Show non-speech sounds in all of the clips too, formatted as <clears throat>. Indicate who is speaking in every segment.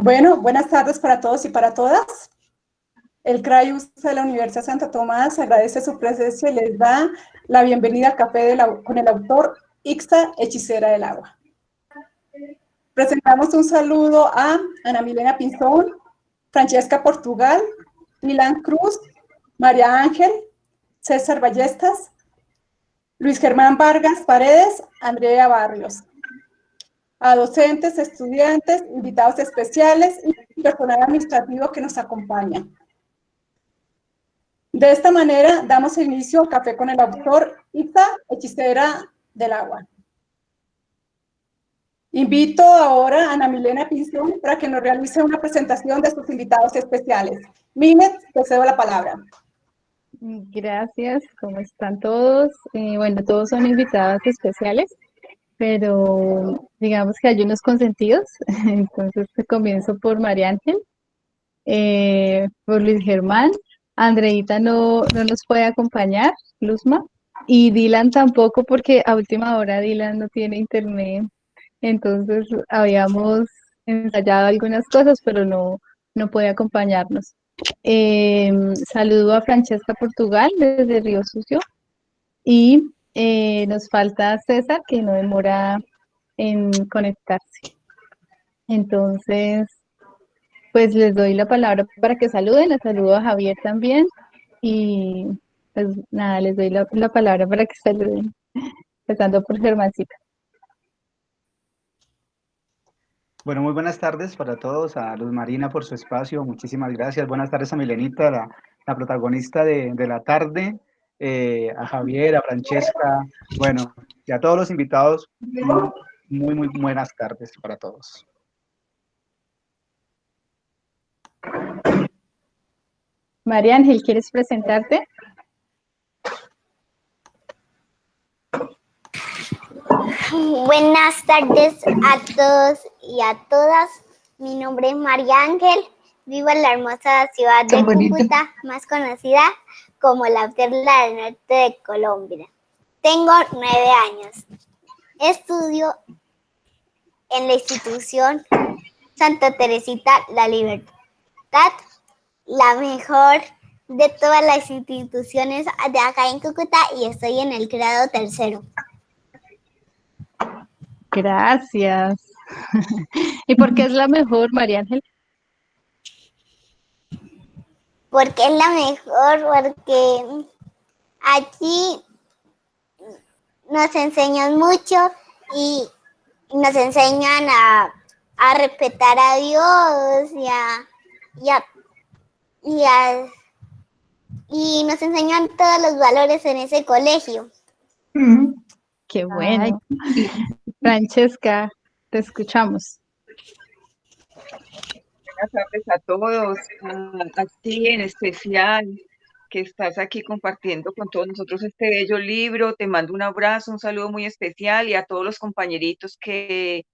Speaker 1: Bueno, buenas tardes para todos y para todas. El CRAIUS de la Universidad Santa Tomás agradece su presencia y les da la bienvenida al café con el autor Ixta, hechicera del agua. Presentamos un saludo a Ana Milena Pinzón, Francesca Portugal, Milan Cruz, María Ángel, César Ballestas, Luis Germán Vargas Paredes, Andrea Barrios. A docentes, estudiantes, invitados especiales y personal administrativo que nos acompaña. De esta manera damos inicio al café con el autor Ita, hechicera del agua. Invito ahora a Ana Milena Pinzón para que nos realice una presentación de sus invitados especiales. Mimet, te cedo la palabra.
Speaker 2: Gracias, ¿cómo están todos? Eh, bueno, todos son invitados especiales, pero digamos que hay unos consentidos, <laughs> entonces comienzo por María Ángel, eh, por Luis Germán, Andreita no, no nos puede acompañar, Luzma, y Dylan tampoco porque a última hora Dylan no tiene internet, entonces habíamos ensayado algunas cosas, pero no, no puede acompañarnos. Em, saludo a Francesca Portugal desde Río Sucio y eh, nos falta César que no demora en conectarse. Entonces, pues les doy la palabra para que saluden, les saludo a Javier también y pues nada, les doy la, palabra para que saluden, empezando por Germancita.
Speaker 3: Bueno, muy buenas tardes para todos, a Luz Marina por su espacio, muchísimas gracias. Buenas tardes a Milenita, la, protagonista de, la tarde, eh, a Javier, a Francesca, bueno, y a todos los invitados, muy, muy buenas tardes para todos.
Speaker 2: María Ángel, ¿quieres presentarte?
Speaker 4: Buenas tardes a todos y a todas. Mi nombre es María Ángel. Vivo en la hermosa ciudad de Cúcuta, más conocida como la perla del norte de Colombia. Tengo nueve años. Estudio en la institución Santa Teresita La Libertad la mejor de todas las instituciones de acá en Cúcuta y estoy en el grado tercero.
Speaker 2: Gracias. <laughs> ¿Y por qué es la mejor, María Ángel?
Speaker 4: Porque es la mejor, porque aquí nos enseñan mucho y nos enseñan a, a respetar a Dios y a, y, y, nos enseñan todos los valores en ese colegio.
Speaker 2: Qué bueno. Francesca, te escuchamos.
Speaker 5: Buenas tardes a todos, a, ti en especial, que estás aquí compartiendo con todos nosotros este bello libro. Te mando un abrazo, un saludo muy especial y a todos los compañeritos que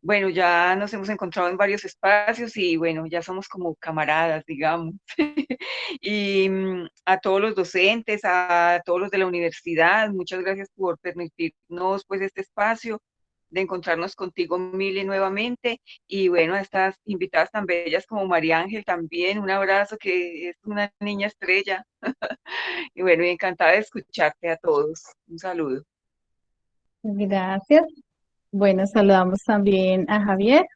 Speaker 5: bueno, ya nos hemos encontrado en varios espacios y bueno, ya somos como camaradas, digamos. <laughs> y mm, a todos los docentes, a todos los de la universidad, muchas gracias por permitirnos pues este espacio de encontrarnos contigo, Mili, nuevamente. Y bueno, a estas invitadas tan bellas como María Ángel también, un abrazo que es una niña estrella. <laughs> y bueno, encantada de escucharte a todos. Un saludo.
Speaker 2: Gracias. Bueno, saludamos también a Javier.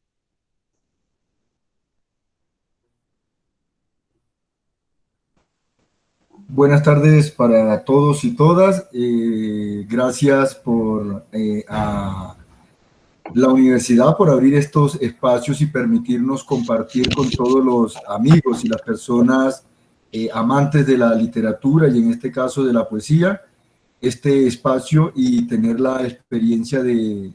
Speaker 6: Buenas tardes para todos y todas. Eh, gracias por eh, a la universidad por abrir estos espacios y permitirnos compartir con todos los amigos y las personas eh, amantes de la literatura y en este caso de la poesía, este espacio y tener la experiencia de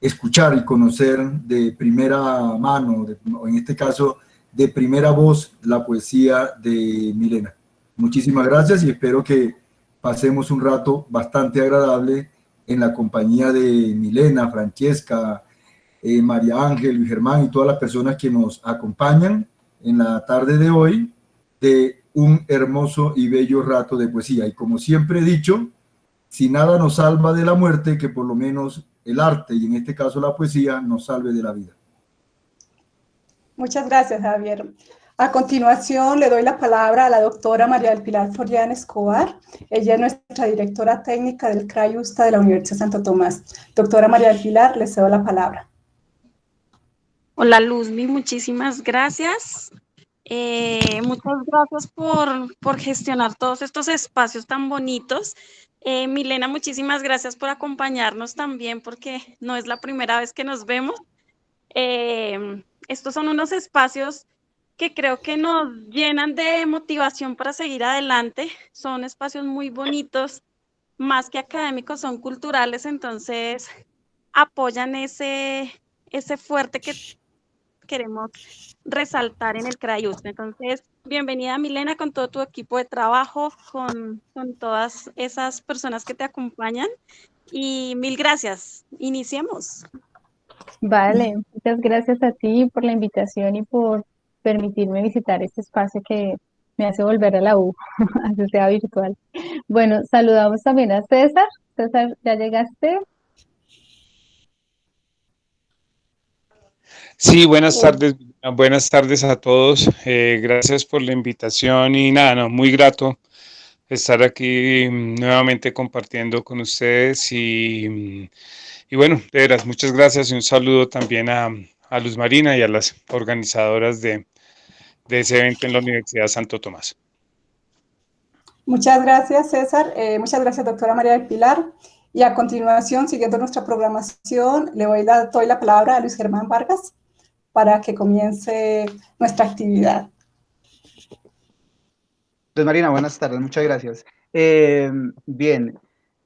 Speaker 6: escuchar y conocer de primera mano, en este caso de primera voz, la poesía de Milena. Muchísimas gracias y espero que pasemos un rato bastante agradable en la compañía de Milena, Francesca, eh, María Ángel, Germán y todas las personas que nos acompañan en la tarde de hoy de un hermoso y bello rato de poesía. Y como siempre he dicho, si nada nos salva de la muerte, que por lo menos el arte, y en este caso la poesía, nos salve de la vida.
Speaker 1: Muchas gracias, Javier. A continuación, le doy la palabra a la doctora María del Pilar Florian Escobar. Ella es nuestra directora técnica del CRAI USTA de la Universidad Santo Tomás. Doctora María del Pilar, le cedo la palabra.
Speaker 7: Hola, Luzmi, muchísimas gracias. Eh, muchas gracias por, por, gestionar todos estos espacios tan bonitos. Eh, Milena, muchísimas gracias por acompañarnos también, porque no es la primera vez que nos vemos. Eh, estos son unos espacios que creo que nos llenan de motivación para seguir adelante. Son espacios muy bonitos, más que académicos, son culturales, entonces apoyan ese, ese fuerte que queremos resaltar en el CRAIUS. Entonces, bienvenida Milena con todo tu equipo de trabajo, con, con todas esas personas que te acompañan y mil gracias. Iniciemos.
Speaker 2: Vale, muchas gracias a ti por la invitación y por permitirme visitar este espacio que me hace volver a la U, <laughs> así sea virtual. Bueno, saludamos también a César. César, ¿ya llegaste?
Speaker 8: Sí, buenas tardes, buenas tardes a todos. Eh, gracias por la invitación y nada, no, muy grato estar aquí mm, nuevamente compartiendo con ustedes y, mm, y bueno, de veras, muchas gracias y un saludo también a, a Luz Marina y a las organizadoras de, de ese evento en la Universidad Santo Tomás.
Speaker 1: Muchas gracias, César. Eh, muchas gracias, doctora María del Pilar. Y a continuación, siguiendo nuestra programación, le voy la, doy la palabra a Luis Germán Vargas para que comience nuestra actividad.
Speaker 3: Luz Marina, buenas tardes, muchas gracias. Eh, bien,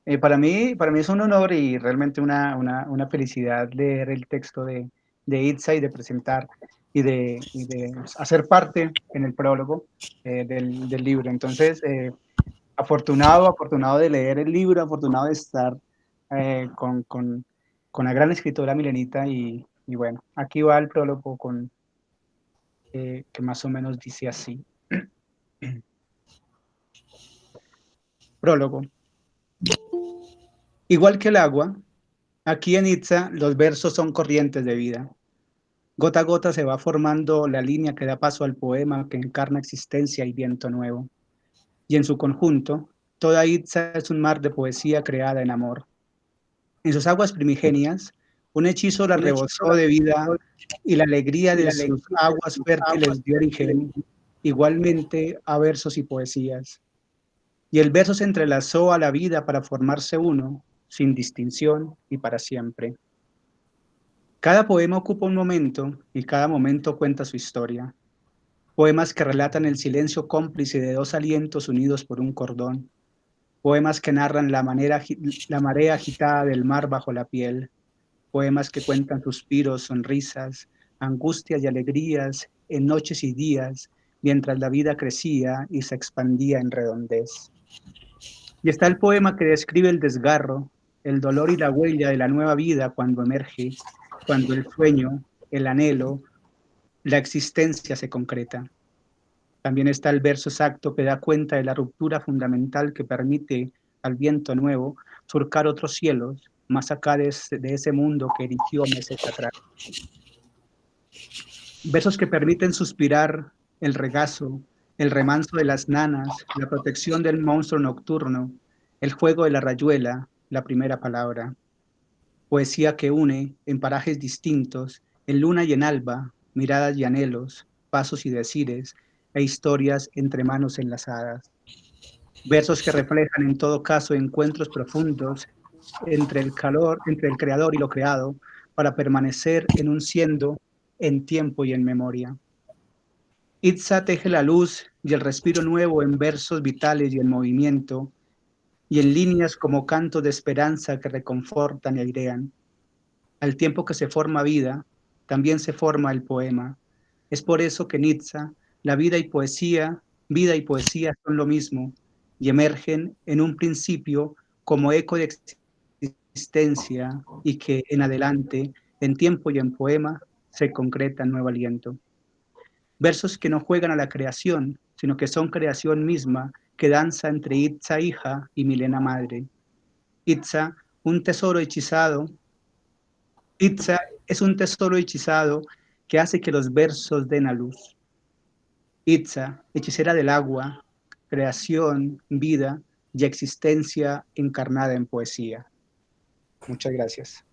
Speaker 3: eh, para, mí, para mí es un honor y realmente una, una, una felicidad leer el texto de, de Itza y de presentar y de, hacer parte en el prólogo eh, del, del, libro. Entonces, eh, afortunado, afortunado de leer el libro, afortunado de estar eh, con, con, con, la gran escritora Milenita y, y, bueno, aquí va el prólogo con, que más o menos dice así. <clears throat> prólogo. Igual que el agua, aquí en Itza los versos son corrientes de vida Gota a gota se va formando la línea que da paso al poema que encarna existencia y viento nuevo. Y en su conjunto, toda Itza es un mar de poesía creada en amor. En sus aguas primigenias, un hechizo la rebosó de vida y la alegría de sus aguas fértiles dio origen igualmente a versos y poesías. Y el verso se entrelazó a la vida para formarse uno, sin distinción y para siempre. Cada poema ocupa un momento y cada momento cuenta su historia. Poemas que relatan el silencio cómplice de dos alientos unidos por un cordón. Poemas que narran la, manera, la marea agitada del mar bajo la piel. Poemas que cuentan suspiros, sonrisas, angustias y alegrías en noches y días, mientras la vida crecía y se expandía en redondez. Y está el poema que describe el desgarro, el dolor y la huella de la nueva vida cuando emerge cuando el sueño, el anhelo, la existencia se concreta. También está el verso exacto que da cuenta de la ruptura fundamental que permite al viento nuevo surcar otros cielos más acá de ese, mundo que erigió meses atrás. Versos que permiten suspirar el regazo, el remanso de las nanas, la protección del monstruo nocturno, el juego de la rayuela, la primera palabra poesía que une en parajes distintos, en luna y en alba, miradas y anhelos, pasos y decires, e historias entre manos enlazadas. Versos que reflejan en todo caso encuentros profundos entre el calor, entre el creador y lo creado, para permanecer en un siendo, en tiempo y en memoria. Itza teje la luz y el respiro nuevo en versos vitales y en movimiento, y en líneas como canto de esperanza que reconfortan y airean. Al tiempo que se forma vida, también se forma el poema. Es por eso que Nietzsche, la vida y poesía, vida y poesía son lo mismo y emergen en un principio como eco de existencia y que en adelante, en tiempo y en poema, se concreta nuevo aliento. Versos que no juegan a la creación, sino que son creación misma que danza entre Itza hija y Milena madre. Itza, un tesoro hechizado. Itza es un tesoro hechizado que hace que los versos den a luz. Itza, hechicera del agua, creación, vida y existencia encarnada en poesía. Muchas gracias.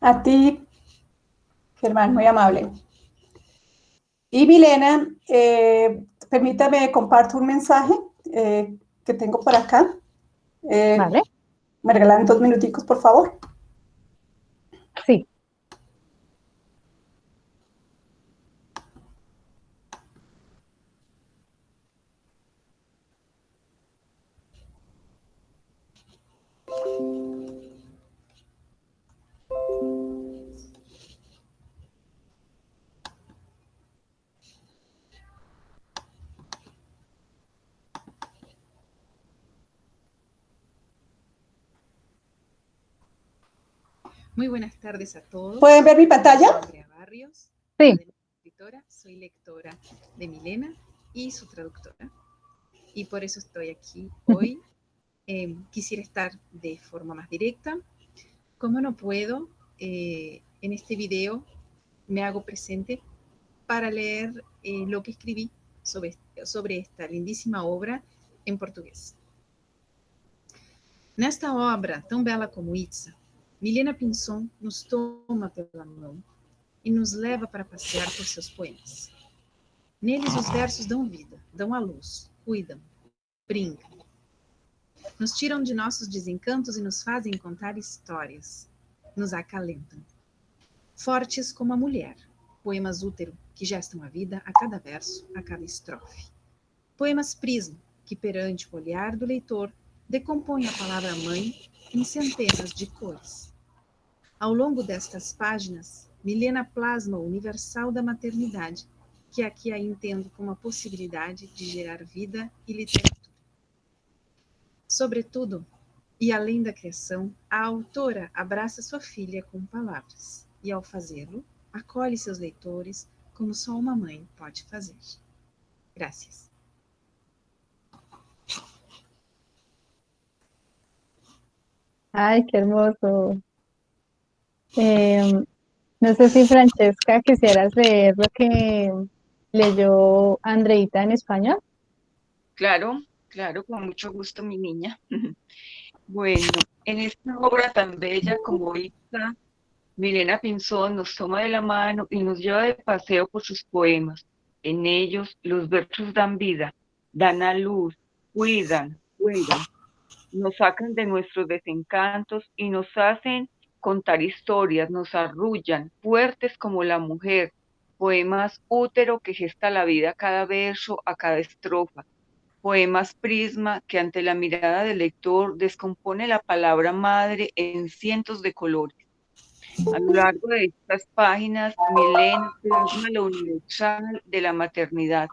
Speaker 1: A ti, Germán, muy amable. Y Milena, eh, permítame comparto un mensaje eh, que tengo por acá. Eh,
Speaker 2: vale.
Speaker 1: ¿Me regalan dos minuticos, por favor?
Speaker 9: Muy buenas tardes a todos.
Speaker 1: ¿Pueden ver mi pantalla?
Speaker 9: Soy Andrea Barrios,
Speaker 2: Sí.
Speaker 9: escritora, soy lectora de Milena y su traductora. Y por eso estoy aquí hoy. Eh, quisiera estar de forma más directa. Como no puedo, eh, en este video me hago presente para leer eh, lo que escribí sobre, sobre esta lindíssima obra em português. Nesta obra, tão bela como Itza, Milena Pinson nos toma pela mão e nos leva para passear por seus poemas. Neles os versos dão vida, dão a luz, cuidam, brincam. Nos tiram de nossos desencantos e nos fazem contar histórias. Nos acalentam. Fortes como a mulher, poemas útero que gestam a vida a cada verso, a cada estrofe. Poemas prisma que perante o olhar do leitor decompõem a palavra mãe em centenas de cores. Ao longo destas páginas, Milena plasma o universal da maternidade, que aqui a entendo como a possibilidade de gerar vida e literatura. Sobretudo, e além da criação, a autora abraça sua filha com palavras, e ao fazê-lo, acolhe seus leitores como só uma mãe pode fazer. Gracias.
Speaker 2: Ay, qué hermoso. Eh, no sé si Francesca quisieras leer lo que leyó Andreita en español.
Speaker 5: Claro, claro, con mucho gusto, mi niña. <laughs> Bueno, en esta obra tan bella como esta, Milena Pinzón nos toma de la mano y nos lleva de paseo por sus poemas. En ellos los versos dan vida, dan a luz, cuidan, cuidan, nos sacan de nuestros desencantos y nos hacen contar historias, nos arrullan, fuertes como la mujer, poemas útero que gesta la vida a cada verso, a cada estrofa, poemas prisma que ante la mirada del lector descompone la palabra madre en cientos de colores. A lo largo de estas páginas, Milena plasma lo universal de la maternidad,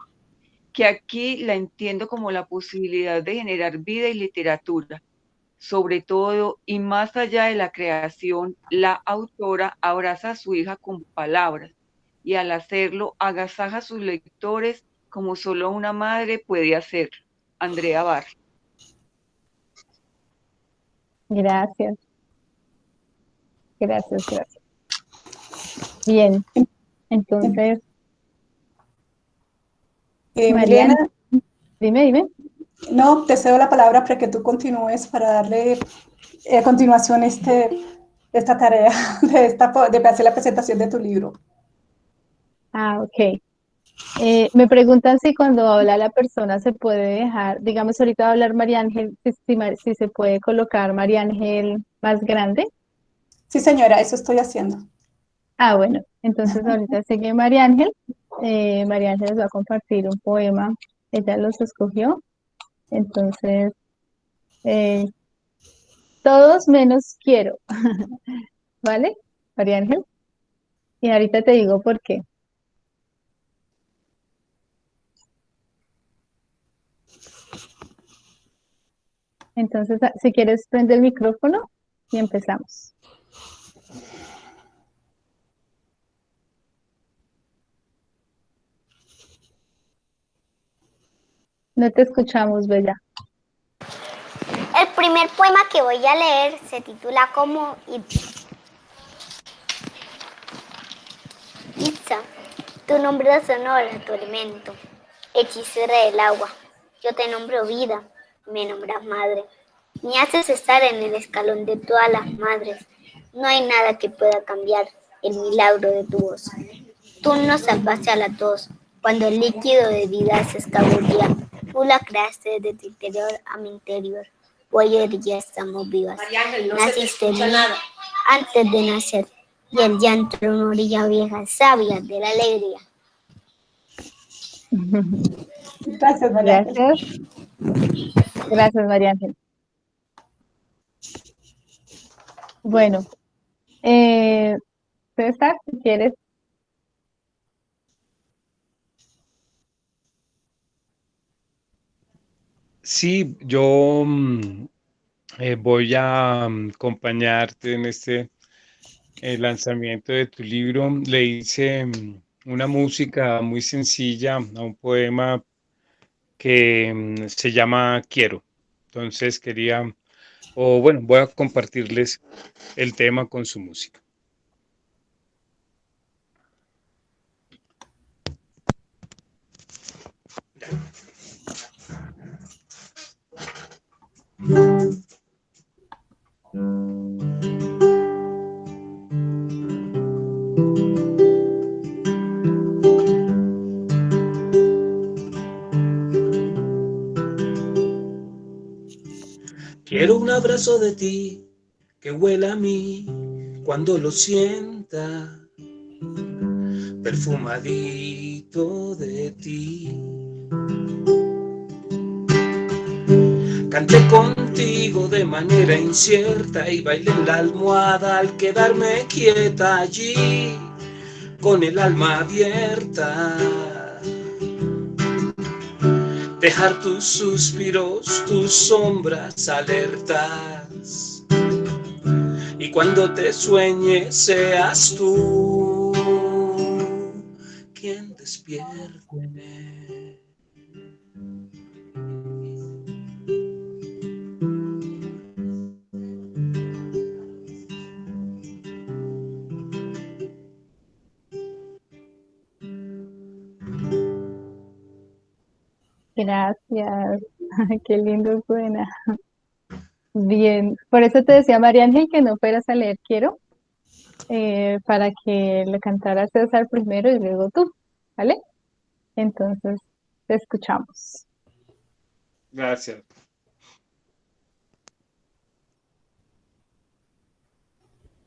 Speaker 5: que aquí la entiendo como la posibilidad de generar vida y literatura. Sobre todo, y más allá de la creación, la autora abraza a su hija con palabras y al hacerlo agasaja a sus lectores como solo una madre puede hacer. Andrea Bar.
Speaker 2: Gracias. Gracias, gracias. Bien, entonces,
Speaker 1: Eh,
Speaker 2: Mariana.
Speaker 1: Milena,
Speaker 2: dime, dime.
Speaker 1: no, te cedo la palabra para que tú continúes para darle eh, a continuación este, esta tarea <laughs> de, esta, de hacer la presentación de tu libro.
Speaker 2: Ah, ok. Eh, me preguntan si cuando habla la persona se puede dejar, digamos, ahorita va a hablar María Ángel, si, si si se puede colocar María Ángel más grande.
Speaker 1: Sí, señora, eso estoy haciendo.
Speaker 2: Ah, bueno, entonces ahorita <laughs> sigue María Ángel. Eh, María Ángel les va a compartir un poema. Ella los escogió. Entonces, eh, todos menos quiero. <laughs> ¿Vale? María Ángel. Y ahorita te digo por qué. Entonces, si quieres, prende el micrófono y empezamos. No te escuchamos, Bella.
Speaker 4: El primer poema que voy a leer se titula como Itza. Tu nombre honor a tu alimento, hechicera del agua. Yo te nombro vida, me nombras madre. Me haces estar en el escalón de todas las madres. No hay nada que pueda cambiar el milagro de tu voz. Tú nos salvaste a la tos cuando el líquido de vida se escabullía. Tú la creaste de tu interior a mi interior. Hoy ya estamos vivas. Naciste nada. antes de nacer y el llanto era una orilla vieja, sabia de la alegría.
Speaker 1: Gracias, María
Speaker 2: Gracias. Gracias, María Ángel. Bueno, eh, César, si quieres.
Speaker 8: Sí, yo mm, eh, voy a mm, acompañarte en este el lanzamiento de tu libro. Le hice mm, una música muy sencilla a un poema que se llama Quiero. Entonces quería, o bueno, voy a compartirles el tema con su música.
Speaker 10: Quiero un abrazo de ti que huela a mí cuando lo sienta, perfumadito de ti. Canté contigo de manera incierta y bailé en la almohada al quedarme quieta allí con el alma abierta. Dejar tus suspiros, tus sombras alertas. Y cuando te sueñes seas tú quien despierte.
Speaker 2: Gracias. <laughs> Qué lindo suena. <laughs> Bien, por eso te decía María Ángel que no fueras a leer Quiero, eh, para que le cantara César primero y luego tú, ¿vale? Entonces, te escuchamos.
Speaker 8: Gracias.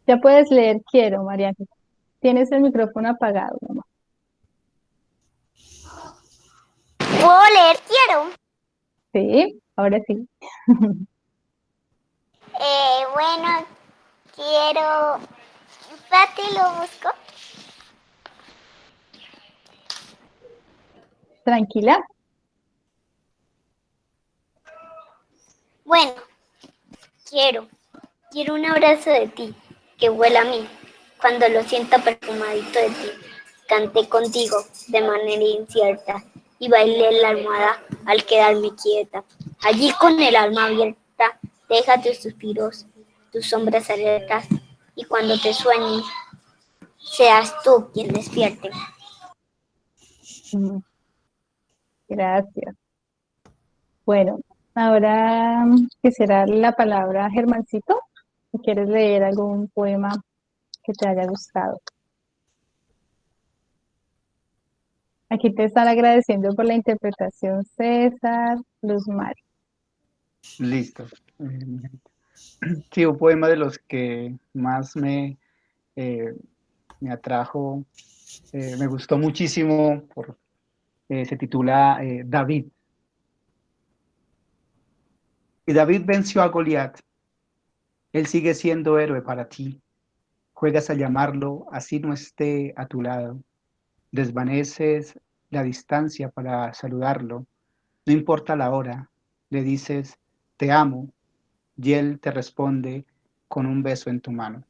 Speaker 2: Ya puedes leer Quiero, María Ángel. Tienes el micrófono apagado, mamá.
Speaker 4: ¿Puedo leer quiero?
Speaker 2: Sí, ahora sí. <laughs>
Speaker 4: Eh, bueno, quiero... Espérate, lo busco.
Speaker 2: Tranquila.
Speaker 4: Bueno, quiero, quiero un abrazo de ti, que huela a mí, cuando lo sienta perfumadito de ti. Canté contigo de manera incierta y bailé la almohada al quedarme quieta. Allí con el alma abierta, deja tus suspiros, tus sombras alertas, y cuando te sueñes, seas tú quien despierte.
Speaker 2: Mm. Gracias. Bueno, ahora quisiera la palabra Germancito. Si quieres leer algún poema que te haya gustado. Aquí te están agradeciendo por la interpretación César, Luz Mari.
Speaker 3: Listo. Sí, un poema de los que más me, eh, me atrajo, eh, me gustó muchísimo, por, eh, se titula David. Y David venció a Goliat. Él sigue siendo héroe para ti. Juegas a llamarlo, así no esté a tu lado. Desvaneces la distancia para saludarlo. No importa la hora. Le dices, te amo, y él te responde con un beso en tu mano.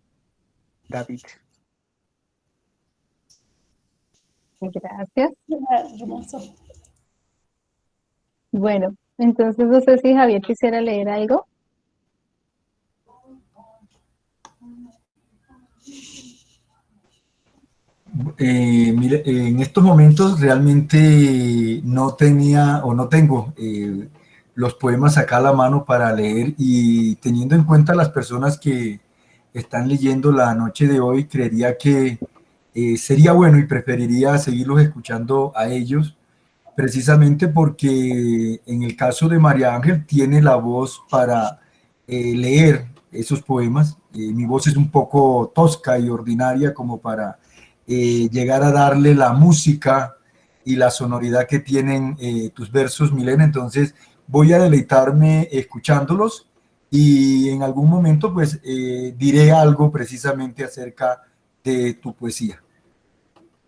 Speaker 3: David.
Speaker 2: Gracias.
Speaker 1: Hermoso.
Speaker 2: Bueno, entonces no sé si Javier quisiera leer algo.
Speaker 6: Eh, mire, en estos momentos realmente no tenía o no tengo eh, los poemas acá a la mano para leer y teniendo en cuenta las personas que están leyendo la noche de hoy, creería que eh, sería bueno y preferiría seguirlos escuchando a ellos, precisamente porque en el caso de María Ángel tiene la voz para leer esos poemas. mi voz es un poco tosca y ordinaria como para eh, llegar a darle la música y la sonoridad que tienen eh, tus versos, Milena. Entonces voy a deleitarme escuchándolos y en algún momento pues eh, diré algo precisamente acerca de tu poesía.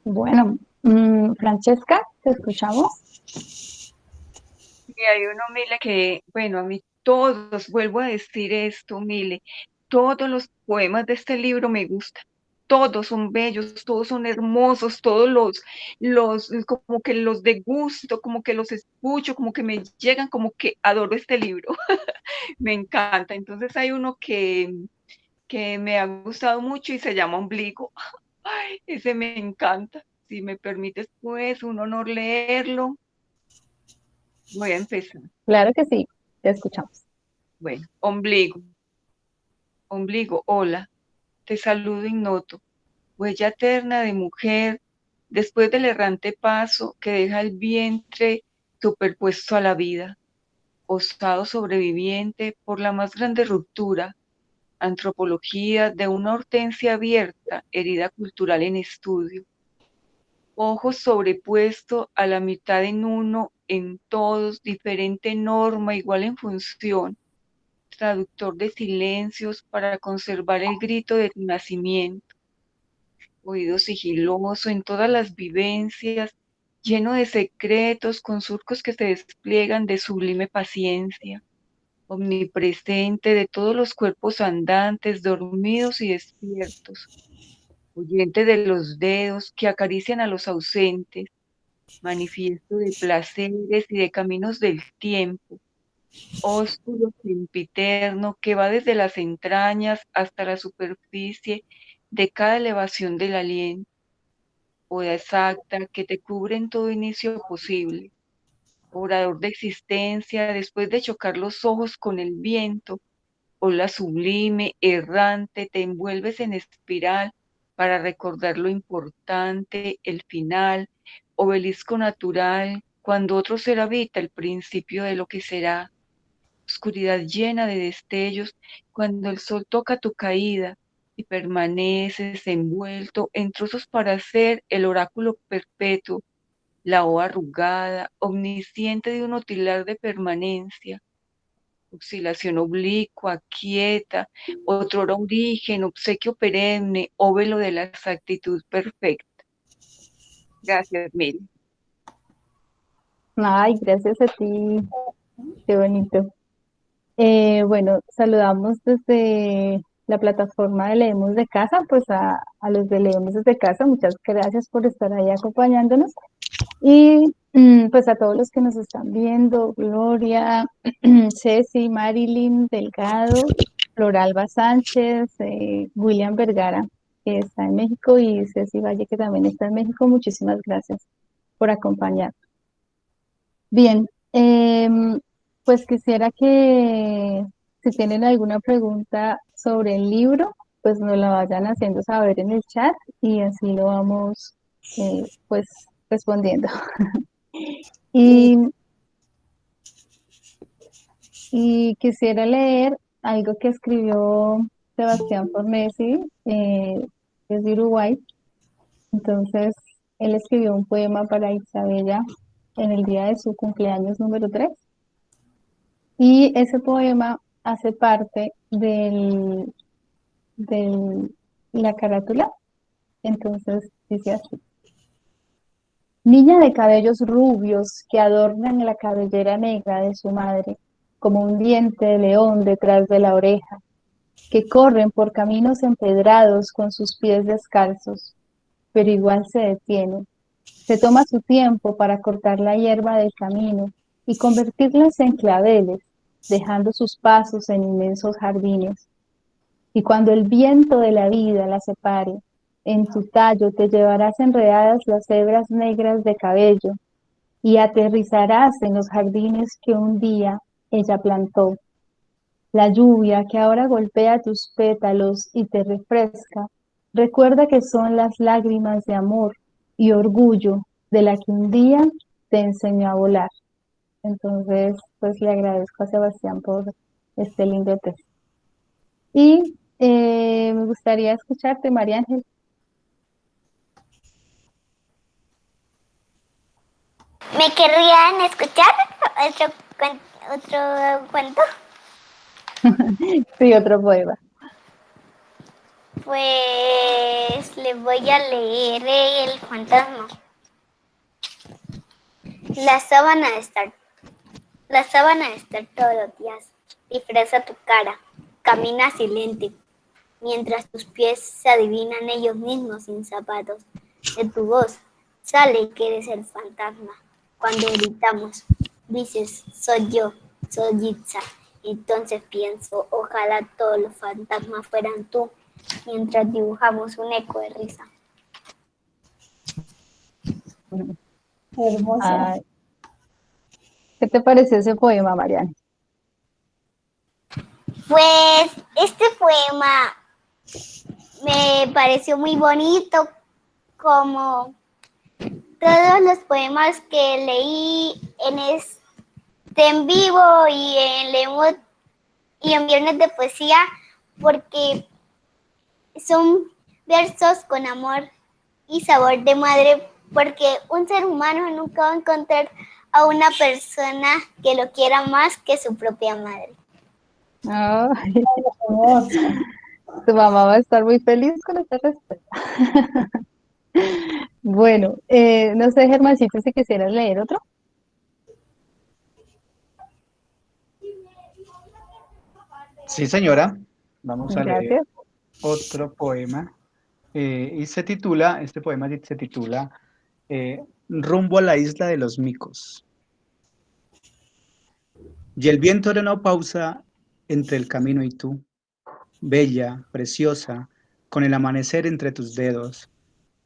Speaker 2: Bueno, mm, Francesca, te escuchamos.
Speaker 5: Y hay uno, Mile, que, bueno, a mí todos, vuelvo a decir esto, Mile, todos los poemas de este libro me gustan todos son bellos, todos son hermosos, todos los, los, como que los degusto, como que los escucho, como que me llegan, como que adoro este libro, <laughs> me encanta. Entonces hay uno que, que me ha gustado mucho y se llama Ombligo, <laughs> ese me encanta. Si me permites, pues, un honor leerlo. Voy a empezar.
Speaker 2: Claro que sí, te escuchamos.
Speaker 5: Bueno, ombligo. Ombligo, hola te saludo ignoto, huella eterna de mujer, después del errante paso que deja el vientre superpuesto a la vida, osado sobreviviente por la más grande ruptura, antropología de una hortensia abierta, herida cultural en estudio, ojos sobrepuesto a la mitad en uno, en todos, diferente norma, igual en función, traductor de silencios para conservar el grito de tu nacimiento, oído sigiloso en todas las vivencias, lleno de secretos con surcos que se despliegan de sublime paciencia, omnipresente de todos los cuerpos andantes, dormidos y despiertos, oyente de los dedos que acarician a los ausentes, manifiesto de placeres y de caminos del tiempo, oscuro sempiterno que va desde las entrañas hasta la superficie de cada elevación del aliento, oda exacta que te cubre en todo inicio posible, orador de existencia después de chocar los ojos con el viento, ola sublime, errante, te envuelves en espiral para recordar lo importante, el final, obelisco natural, cuando otro ser habita el principio de lo que será, oscuridad llena de destellos, cuando el sol toca tu caída y permaneces envuelto en trozos para ser el oráculo perpetuo, la O arrugada, omnisciente de un otilar de permanencia, oscilación oblicua, quieta, otro origen, obsequio perenne, óvelo de la exactitud perfecta. Gracias, Mil.
Speaker 2: Ay, gracias a ti. Qué bonito. Eh, bueno, saludamos desde la plataforma de Leemos de Casa, pues a, los de Leemos desde Casa, muchas gracias por estar ahí acompañándonos. Y mm, pues a todos los que nos están viendo, Gloria, <clears throat> Ceci, Marilyn Delgado, Floralba Sánchez, eh, William Vergara, que está en México, y Ceci Valle, que también está en México, muchísimas gracias por acompañarnos. Bien, em, pues quisiera que si tienen alguna pregunta sobre el libro, pues nos la vayan haciendo saber en el chat y así lo vamos eh, pues respondiendo. <laughs> y, quisiera leer algo que escribió Sebastián Fornesi, eh, de Uruguay. Entonces, él escribió un poema para Isabella en el día de su cumpleaños número 3. Y ese poema hace parte de la carátula. Entonces dice así. Niña de cabellos rubios que adornan la cabellera negra de su madre, como un diente de león detrás de la oreja, que corren por caminos empedrados con sus pies descalzos, pero igual se detiene. Se toma su tiempo para cortar la hierba del camino y convertirlas en claveles dejando sus pasos en inmensos jardines. Y cuando el viento de la vida la separe, en tu tallo te llevarás enredadas las hebras negras de cabello y aterrizarás en los jardines que un día ella plantó. La lluvia que ahora golpea tus pétalos y te refresca, recuerda que son las lágrimas de amor y orgullo de la que un día te enseñó a volar. Entonces, pues le agradezco a Sebastián por este lindo texto. Y eh, me gustaría escucharte, María Ángel.
Speaker 4: ¿Me querrían escuchar otro, otro cuento? <laughs>
Speaker 2: sí, otro poema.
Speaker 4: Pues le voy a leer el fantasma. La sábana de estar. La sábana estar todos los días. Disfraza tu cara. Camina silente. Mientras tus pies se adivinan ellos mismos sin zapatos. De tu voz sale que eres el fantasma. Cuando gritamos, dices, soy yo, soy Yitza. Entonces pienso, ojalá todos los fantasmas fueran tú, mientras dibujamos un eco de risa.
Speaker 2: Hermosa. ¿Qué te pareció ese poema, Mariana?
Speaker 4: Pues este poema me pareció muy bonito, como todos los poemas que leí en este en vivo y en leemos y en viernes de poesía, porque son versos con amor y sabor de madre, porque un ser humano nunca va a encontrar a una persona que lo quiera más que su propia madre. <laughs>
Speaker 2: tu mamá va a estar muy feliz con esta respuesta. <laughs> bueno, eh, no sé, Germancito, si quisieras leer otro.
Speaker 3: Sí, señora. Vamos a leer otro poema. Eh, y se titula, este poema se titula eh, Rumbo a la isla de los micos. Y el viento no pausa entre el camino y tú, bella, preciosa, con el amanecer entre tus dedos,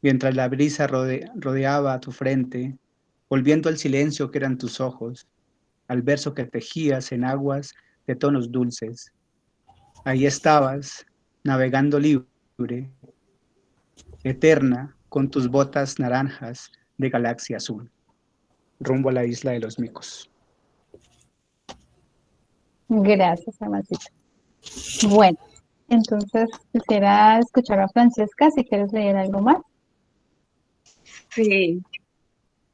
Speaker 3: mientras la brisa rodeaba tu frente, volviendo al silencio que eran tus ojos, al verso que tejías en aguas de tonos dulces. Ahí estabas, navegando libre, eterna, con tus botas naranjas de galaxia azul, rumbo a la isla de los micos.
Speaker 2: Gracias, Amasita. Bueno, entonces quisiera escuchar a Francesca si quieres leer algo más.
Speaker 5: Sí.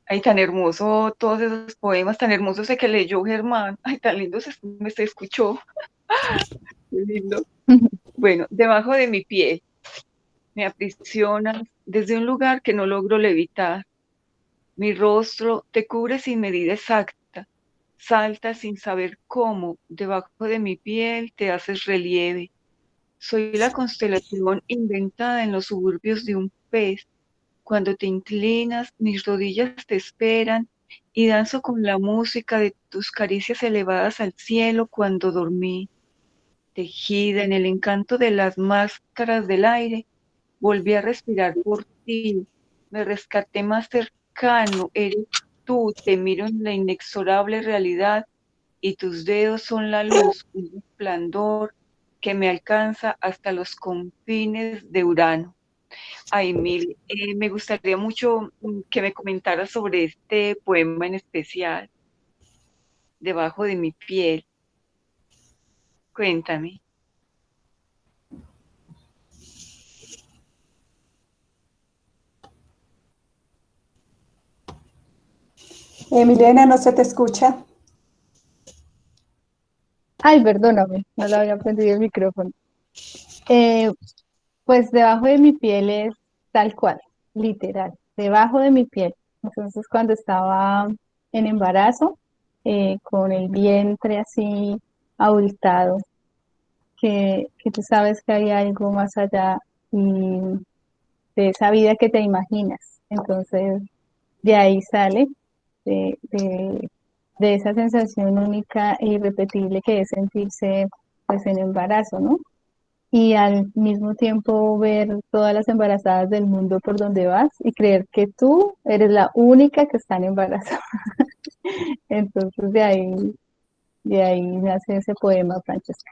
Speaker 5: Ay, tan hermoso, todos esos poemas tan hermosos que leyó Germán. Ay, tan lindo se, me se escuchó. <laughs> Qué lindo. <laughs> Bueno, debajo de mi piel me aprisionas desde un lugar que no logro levitar. Mi rostro te cubre sin medida exacta. Salta sin saber cómo. Debajo de mi piel te haces relieve. Soy la constelación inventada en los suburbios de un pez. Cuando te inclinas, mis rodillas te esperan y danzo con la música de tus caricias elevadas al cielo cuando dormí tejida en el encanto de las máscaras del aire, volví a respirar por ti, me rescaté más cercano, eres tú, te miro en la inexorable realidad y tus dedos son la luz, un resplandor que me alcanza hasta los confines de Urano. Ay, Mil, eh, me gustaría mucho mm, que me comentaras sobre este poema en especial, Debajo de mi piel. Cuéntame.
Speaker 1: Emiliana, no se te escucha.
Speaker 2: Ay, perdóname, no lo había prendido el micrófono. Eh, pues debajo de mi piel es tal cual, literal, debajo de mi piel. Entonces cuando estaba en embarazo, eh, con el vientre así abultado, que, que tú sabes que hay algo más allá y de esa vida que te imaginas. Entonces, de ahí sale, de, de, esa sensación única e irrepetible que es sentirse pues en embarazo, ¿no? y al mismo tiempo ver todas las embarazadas del mundo por donde vas y creer que tú eres la única que está embarazada. <laughs> Entonces de ahí, de ahí nace ese poema, Francesca.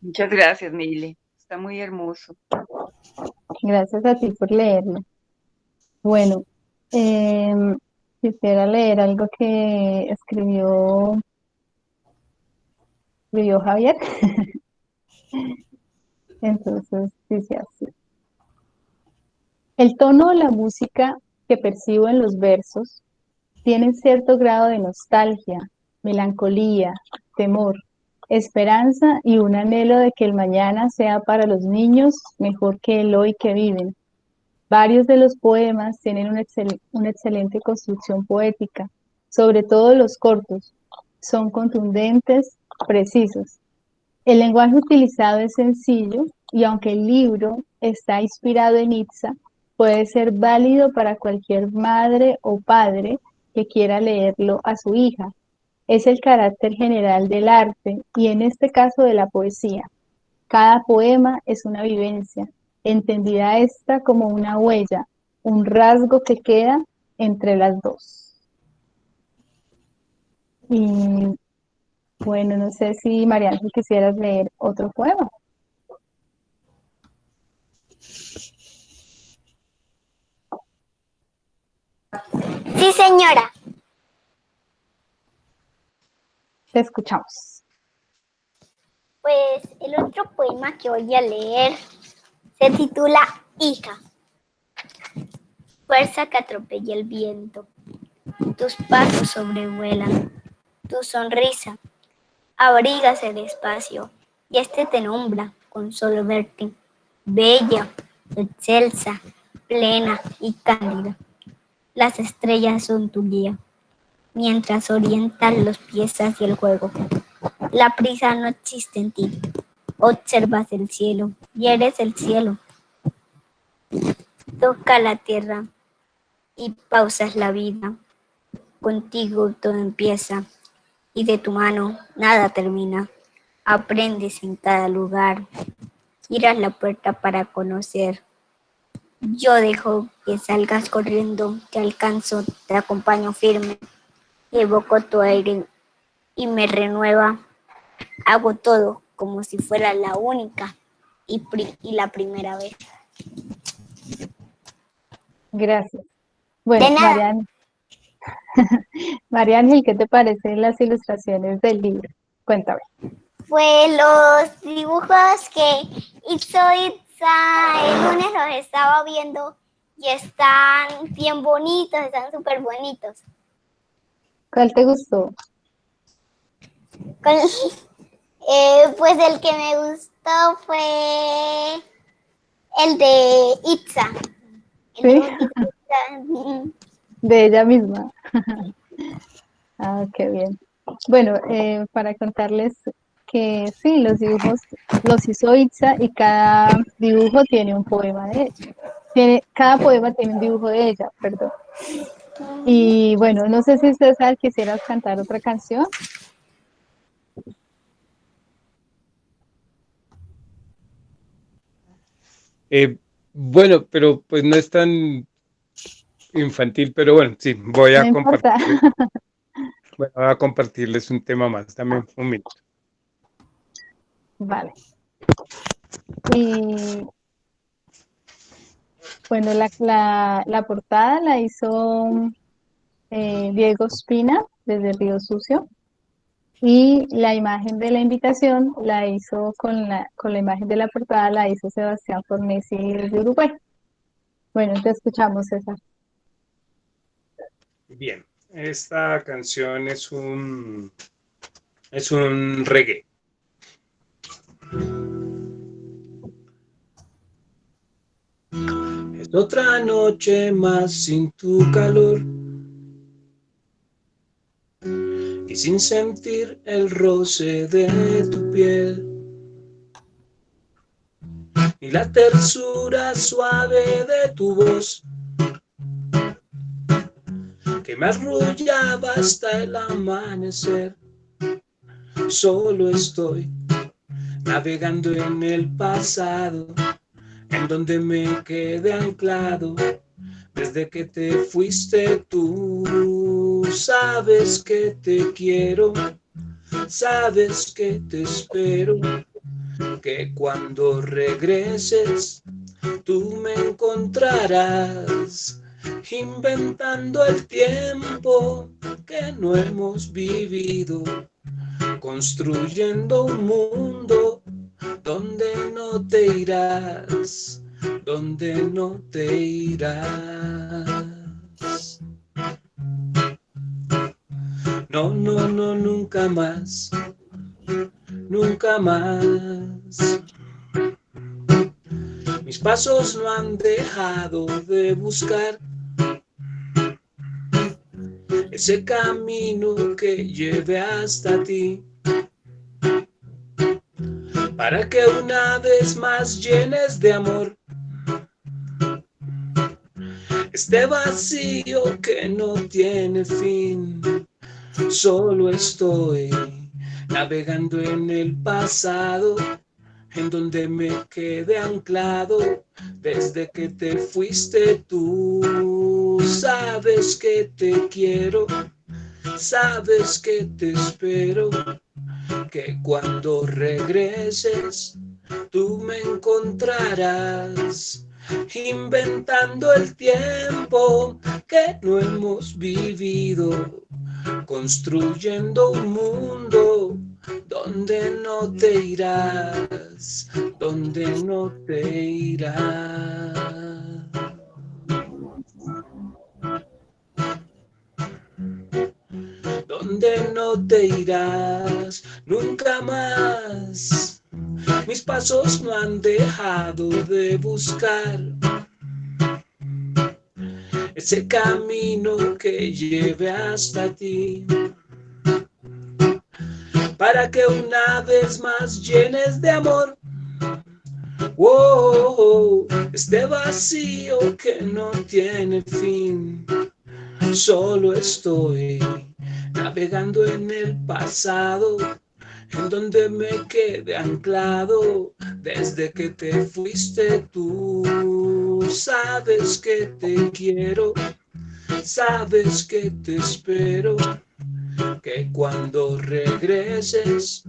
Speaker 5: Muchas gracias, Mile. Está muy hermoso.
Speaker 2: Gracias a ti por leerlo. Bueno, em, quisiera leer algo que escribió escribió Javier. <laughs> Entonces dice así. El tono de la música que percibo en los versos tiene cierto grado de nostalgia, melancolía, temor, esperanza y un anhelo de que el mañana sea para los niños mejor que el hoy que viven. Varios de los poemas tienen una, excelente construcción poética, sobre todo los cortos. Son contundentes, precisos. El lenguaje utilizado es sencillo y aunque el libro está inspirado en Itza, puede ser válido para cualquier madre o padre que quiera leerlo a su hija. Es el carácter general del arte y en este caso de la poesía. Cada poema es una vivencia, entendida esta como una huella, un rasgo que queda entre las dos. Y bueno, no sé si Mariana quisieras leer otro poema.
Speaker 4: Sí, señora.
Speaker 2: Te escuchamos.
Speaker 4: Pues el otro poema que voy a leer se titula Hija. Fuerza que atropella el viento. Tus pasos sobrevuelan. Tu sonrisa abrigas el espacio y este te nombra con solo verte, bella, excelsa, plena y cándida. Las estrellas son tu guía, mientras orientan los pies hacia el juego. La prisa no existe en ti. Observas el cielo y eres el cielo. Toca la tierra y pausas la vida. Contigo todo empieza y de tu mano nada termina. Aprendes en cada lugar, giras la puerta para conocer. Yo dejo que salgas corriendo, te alcanzo, te acompaño firme, evoco tu aire y me renueva. Hago todo como si fuera la única y, y la primera vez.
Speaker 2: Gracias. Bueno, Mariana, <laughs> María Ángel, ¿qué te parecen las ilustraciones del libro? Cuéntame.
Speaker 4: Pues los dibujos que hizo Itza el lunes los estaba viendo y están bien bonitos, están súper bonitos.
Speaker 2: ¿Cuál te gustó? <laughs>
Speaker 4: Eh, pues el que me gustó fue el de Itza. ¿Sí? <laughs>
Speaker 2: De ella misma. <laughs> ah, qué bien. Bueno, eh, para contarles que sí, los dibujos los hizo Itza y cada dibujo tiene un poema de ella. Tiene, cada poema tiene un dibujo de ella, perdón. Y bueno, no sé si César quisieras cantar otra canción.
Speaker 8: Eh, bueno, pero pues no es tan infantil, pero bueno, sí, voy a compartir. <laughs> Bueno, voy a compartirles un tema más, también un minuto.
Speaker 2: Vale. Y bueno, la, la, portada la hizo eh, Diego Espina desde Río Sucio y la imagen de la invitación la hizo con la, con la imagen de la portada la hizo Sebastián Fornesi de Uruguay. Bueno, te escuchamos, César.
Speaker 8: Bien, esta canción es un es un reggae. Es otra noche más sin tu calor y sin sentir el roce de tu piel y la tersura suave de tu voz que me arrullaba hasta el amanecer. Solo estoy navegando en el pasado, en donde me quedé anclado desde que te fuiste tú. Sabes que te quiero, sabes que te espero, que cuando regreses tú me encontrarás inventando el tiempo que no hemos vivido, construyendo un mundo donde no te irás, donde no te irás. No, no, no, nunca más, nunca más. Mis pasos no han dejado de buscar ese camino que lleve hasta ti. Para que una vez más llenes de amor este vacío que no tiene fin. Solo estoy navegando en el pasado en donde me quedé anclado desde que te fuiste tú. Sabes que te quiero, sabes que te espero, que cuando regreses tú me encontrarás inventando el tiempo que no hemos vivido, construyendo un mundo donde no te irás, donde no te irás. Donde no te irás nunca más. Mis pasos no han dejado de buscar ese camino que lleve hasta ti para que una vez más llenes de amor oh, este vacío que no tiene fin. Solo estoy navegando en el pasado, en donde me quedé anclado desde que te fuiste tú. Sabes que te quiero, sabes que te espero que cuando regreses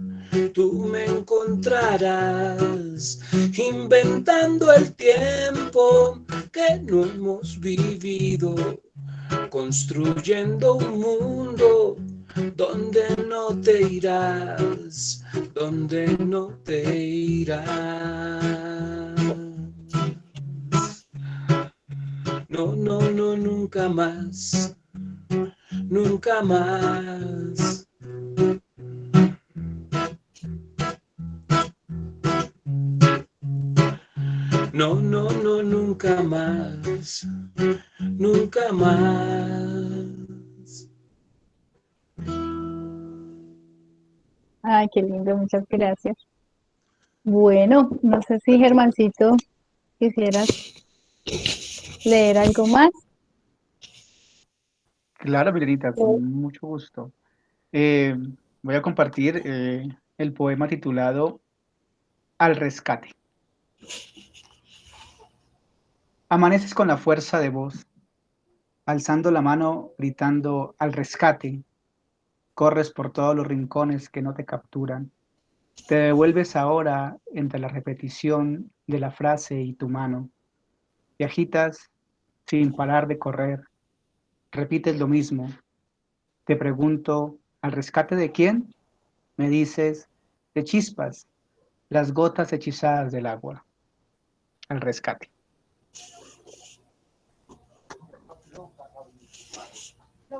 Speaker 8: tú me encontrarás inventando el tiempo que no hemos vivido, construyendo un mundo donde no te irás, donde no te irás. No, no, no, nunca más nunca más. No, no, no, nunca más, nunca más.
Speaker 2: Ay, qué lindo, muchas gracias. Bueno, no sé si Germancito quisieras leer algo más.
Speaker 3: Claro, Milenita, con mucho gusto. Eh, voy a compartir eh, el poema titulado Al rescate. Amaneces con la fuerza de voz, alzando la mano, gritando al rescate. Corres por todos los rincones que no te capturan. Te devuelves ahora entre la repetición de la frase y tu mano. Y agitas sin parar de correr repites lo mismo. Te pregunto, ¿al rescate de quién? Me dices, de chispas, las gotas hechizadas del agua. Al rescate.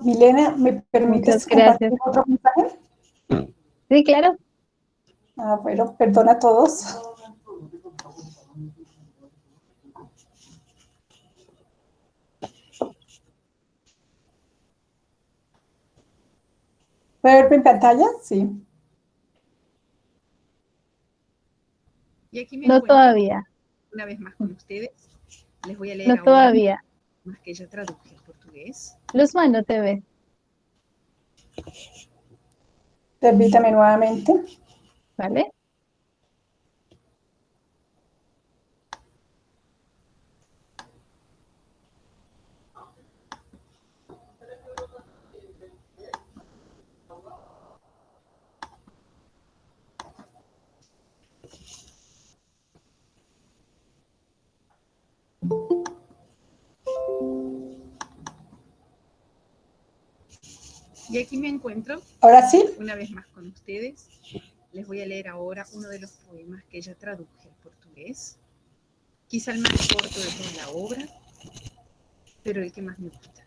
Speaker 1: Milena, ¿me permites
Speaker 2: gracias.
Speaker 1: otro mensaje?
Speaker 2: Sí, claro.
Speaker 1: Ah, bueno, perdona a todos. ¿Puede ver mi pantalla? Sí.
Speaker 9: Y aquí me
Speaker 2: No todavía,
Speaker 9: una vez más con ustedes. Les voy a leer
Speaker 2: no
Speaker 9: ahora
Speaker 2: todavía.
Speaker 9: más que ella tradujo al portugués.
Speaker 2: Luzma no te ve.
Speaker 1: Permítame nuevamente.
Speaker 2: ¿Vale?
Speaker 9: Y aquí me encuentro.
Speaker 1: Ahora sí.
Speaker 9: Una vez más con ustedes. Les voy a leer ahora uno de los poemas que ella traduje al portugués. Quizá el más corto de toda la obra, pero el que más me gusta.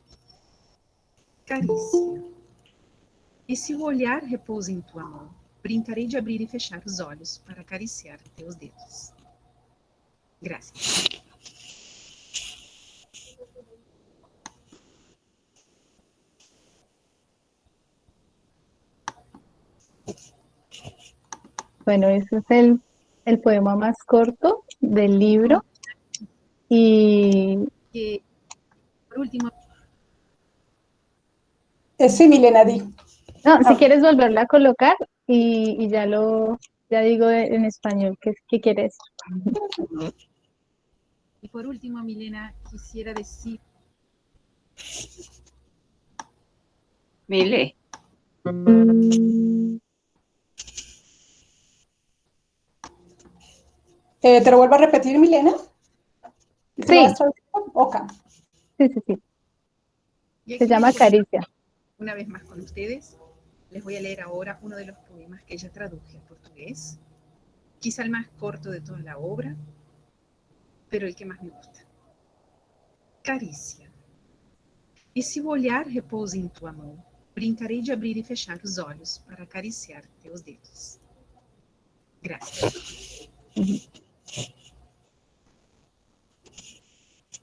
Speaker 9: Carícia. E se o olhar repousa em tua mão, brincarei de abrir e fechar os olhos para acariciar teus dedos. Gracias.
Speaker 2: Bueno, ese es el, el poema más corto del libro. Y...
Speaker 9: Que, por último...
Speaker 1: Sí, Milena, di.
Speaker 2: No, si quieres volverla a colocar y, y ya lo, ya digo en español, ¿qué, qué quieres?
Speaker 9: Y por último, Milena, quisiera decir...
Speaker 5: Mile.
Speaker 1: Eh, ¿Te lo vuelvo a repetir, Milena?
Speaker 2: Sí.
Speaker 1: Ok.
Speaker 2: Sí, sí, sí. Se llama Caricia.
Speaker 9: Una vez más con ustedes, les voy a leer ahora uno de los poemas que ella traduje al portugués. Quizá el más corto de toda la obra, pero el que más me gusta. Carícia. E se o olhar repousa em tua mão, brincarei de abrir e fechar os olhos para acariciar teus dedos. Gracias.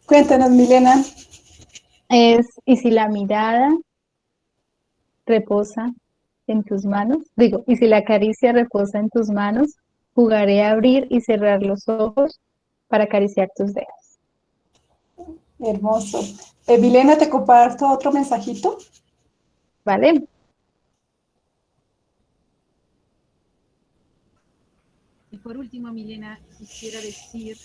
Speaker 1: Cuéntanos, Milena.
Speaker 2: Es, y si la mirada reposa en tus manos, digo, y si la caricia reposa en tus manos, jugaré a abrir y cerrar los ojos para acariciar tus dedos.
Speaker 1: Hermoso. Eh, Milena, ¿te comparto otro mensajito?
Speaker 2: Vale.
Speaker 9: Y por último, Milena, quisiera decir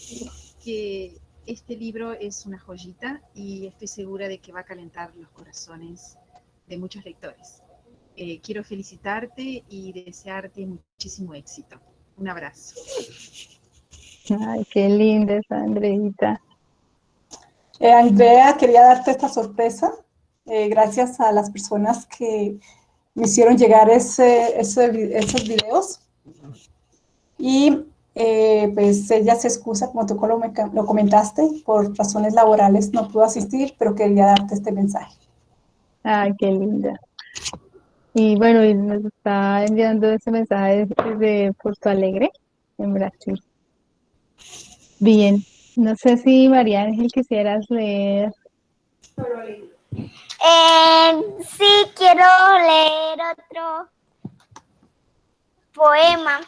Speaker 9: que este libro es una joyita y estoy segura de que va a calentar los corazones de muchos lectores. Eh, quiero felicitarte y desearte muchísimo éxito. Un abrazo.
Speaker 2: Ay, qué linda esa Andreita.
Speaker 1: Eh, Andrea, quería darte esta sorpresa. Eh, gracias a las personas que me hicieron llegar ese, ese, esos videos. Y eh, pues ella se excusa, como tú lo, comentaste, por razones laborales no pudo asistir, pero quería darte este mensaje.
Speaker 2: Ay, qué linda. Y bueno, y nos está enviando ese mensaje desde Puerto Alegre, en Brasil. Bien, no sé si María Ángel quisieras leer.
Speaker 4: Eh, sí, quiero leer otro poema.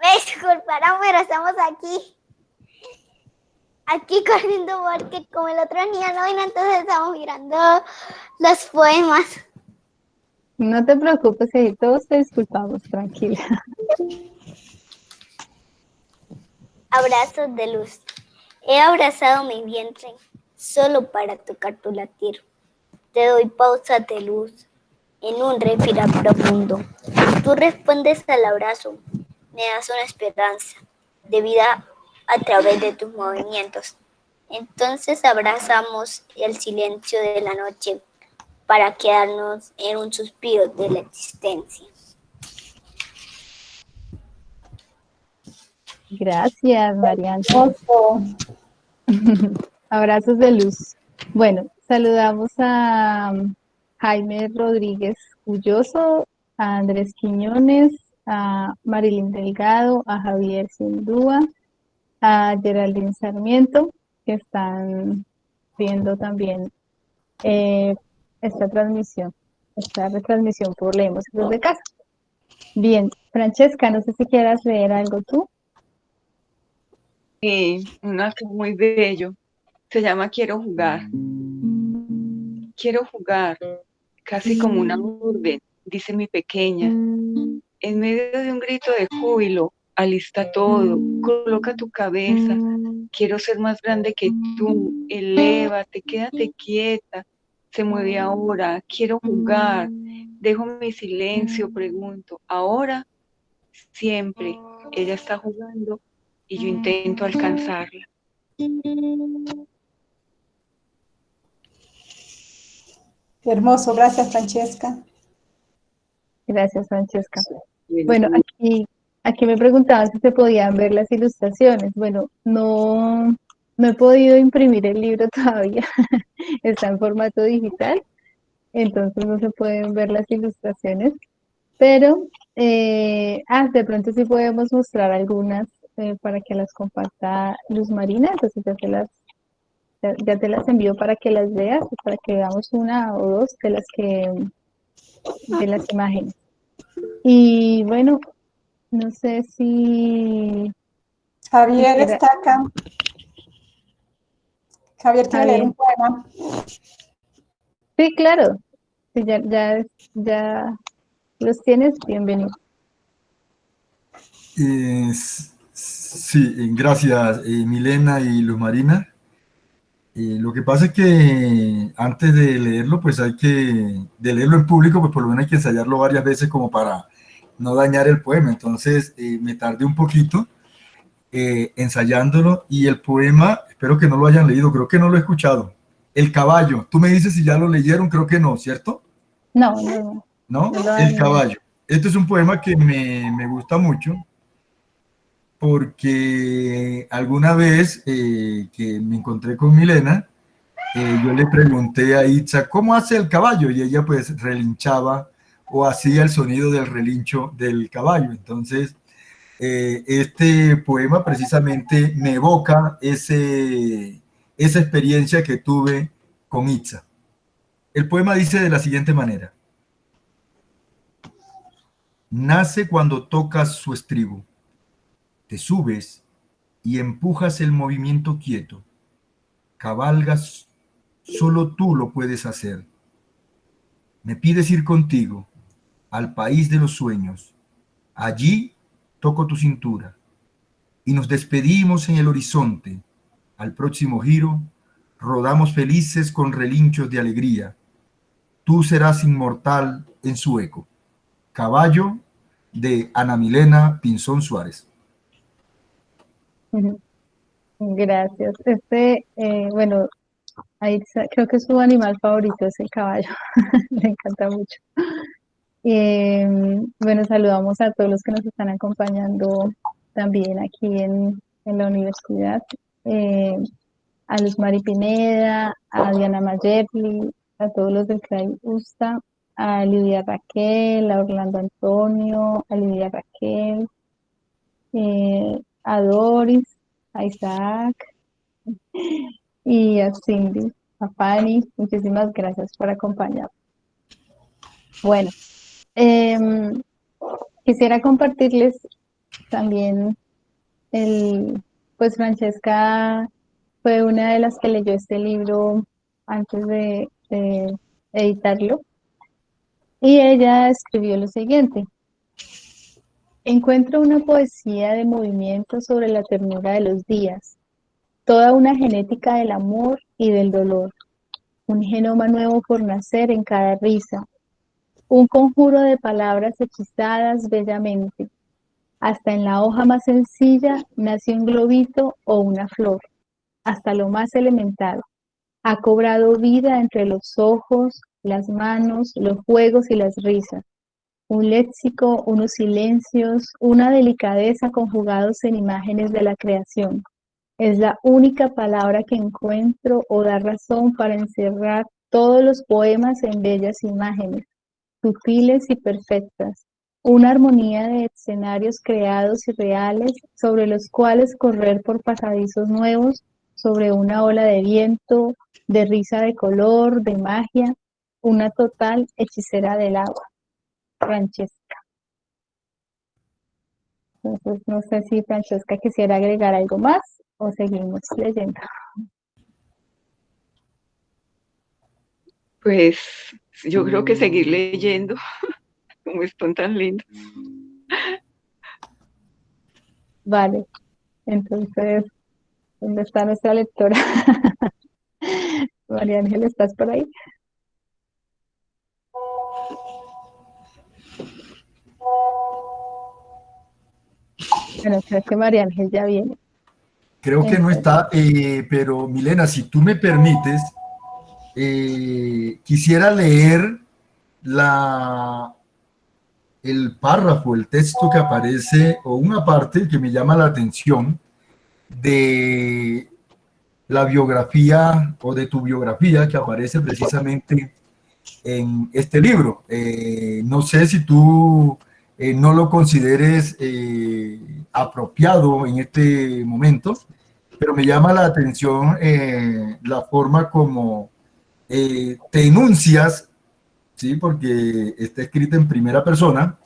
Speaker 4: Me disculparán, pero estamos aquí. Aquí corriendo porque como el otro día no vino, entonces estamos mirando los poemas.
Speaker 2: No te preocupes, todos te disculpamos, tranquila.
Speaker 4: Abrazos de luz. He abrazado mi vientre solo para tocar tu latir. Te doy pausa de luz en un respirar profundo. Tú respondes al abrazo, me das una esperanza de vida a través de tus movimientos. Entonces abrazamos el silencio de la noche para quedarnos en un suspiro de la existencia.
Speaker 2: Gracias, Mariana. <laughs> Abrazos de luz. Bueno, saludamos a Jaime Rodríguez Ulloso, a Andrés Quiñones, a Marilyn Delgado, a Javier Sindúa, a Geraldine Sarmiento, que están viendo también eh, esta transmisión, esta retransmisión por Leemos desde casa. Bien, Francesca, no sé si quieras leer algo tú.
Speaker 5: Sí, un acto muy bello. Se llama Quiero jugar. Quiero jugar, casi como una orden, dice mi pequeña. En medio de un grito de júbilo, alista todo, coloca tu cabeza. Quiero ser más grande que tú, elévate, quédate quieta. Se mueve ahora, quiero jugar. Dejo mi silencio, pregunto. Ahora, siempre, ella está jugando y yo intento alcanzarla.
Speaker 1: Hermoso, gracias Francesca.
Speaker 2: Gracias Francesca. Bueno, aquí, aquí me preguntaban si se podían ver las ilustraciones. Bueno, no, no he podido imprimir el libro <laughs> todavía, está en formato digital, entonces no se pueden ver las ilustraciones, pero eh, ah, de pronto sí podemos mostrar algunas eh, para que las comparta Luz Marina, entonces ya te las, ya, te las envío para que las veas, para que veamos una o dos de las que de las imágenes. Y bueno, no sé si...
Speaker 1: Javier está acá. Javier quiere leer un poema.
Speaker 2: Sí, claro. Sí, ya, ya, ya los tienes, bienvenido.
Speaker 6: Sí, gracias eh, Milena y Luz Marina. Eh, lo que pasa es que antes de leerlo, pues hay que, de leerlo en público, pues por lo menos hay que ensayarlo varias veces como para no dañar el poema. Entonces eh, me tardé un poquito ensayándolo y el poema, espero que no lo hayan leído, creo que no lo he escuchado. El caballo, tú me dices si ya lo leyeron, creo que no, ¿cierto?
Speaker 2: No, no.
Speaker 6: ¿No? el caballo. Este es un poema que me, me gusta mucho porque alguna vez eh, que me encontré con Milena, eh, yo le pregunté a Itza, ¿cómo hace el caballo? Y ella pues relinchaba o hacía el sonido del relincho del caballo. Entonces, eh, este poema precisamente me evoca ese, esa experiencia que tuve con Itza. El poema dice de la siguiente manera. Nace cuando tocas su estribo te subes y empujas el movimiento quieto. Cabalgas, solo tú lo puedes hacer. Me pides ir contigo al país de los sueños. Allí toco tu cintura y nos despedimos en el horizonte. Al próximo giro, rodamos felices con relinchos de alegría. Tú serás inmortal en su eco. Caballo de Ana Milena Pinzón Suárez. <laughs>
Speaker 2: Gracias. Este, eh, bueno, ahí creo que su animal favorito es el caballo. <laughs> Me encanta mucho. Em, bueno, saludamos a todos los que nos están acompañando también aquí en, la universidad. Eh, a Luz Mari Pineda, a Diana Mayerli, a todos los del CRAI USTA, a Lidia Raquel, a Orlando Antonio, a Lidia Raquel, eh, a Doris, a Isaac y a Cindy, a Fanny. Muchísimas gracias por acompañarnos. Bueno, em, quisiera compartirles también el, pues Francesca fue una de las que leyó este libro antes de editarlo y ella escribió lo siguiente. Encuentro una poesía de movimiento sobre la ternura de los días, toda una genética del amor y del dolor, un genoma nuevo por nacer en cada risa, un conjuro de palabras hechizadas bellamente. Hasta en la hoja más sencilla nace un globito o una flor, hasta lo más elemental. Ha cobrado vida entre los ojos, las manos, los juegos y las risas un léxico, unos silencios, una delicadeza conjugados en imágenes de la creación. Es la única palabra que encuentro o da razón para encerrar todos los poemas en bellas imágenes, sutiles y perfectas, una armonía de escenarios creados y reales sobre los cuales correr por pasadizos nuevos, sobre una ola de viento, de risa de color, de magia, una total hechicera del agua. Francesca. Entonces, no sé si Francesca quisiera agregar algo más o seguimos leyendo.
Speaker 5: Pues yo creo que seguir leyendo, <laughs> como están tan lindos.
Speaker 2: Vale, entonces, ¿dónde está nuestra lectora? <laughs> María Ángel, ¿estás por ahí? Bueno, creo que María Ángel ya viene.
Speaker 6: Creo que no está, eh, pero Milena, si tú me permites, eh, quisiera leer la, el párrafo, el texto que aparece, o una parte que me llama la atención de la biografía o de tu biografía que aparece precisamente en este libro. Eh, no sé si tú eh, no lo consideres eh, apropiado en este momento, pero me llama la atención la forma como te enuncias, ¿sí? porque está escrita en primera persona,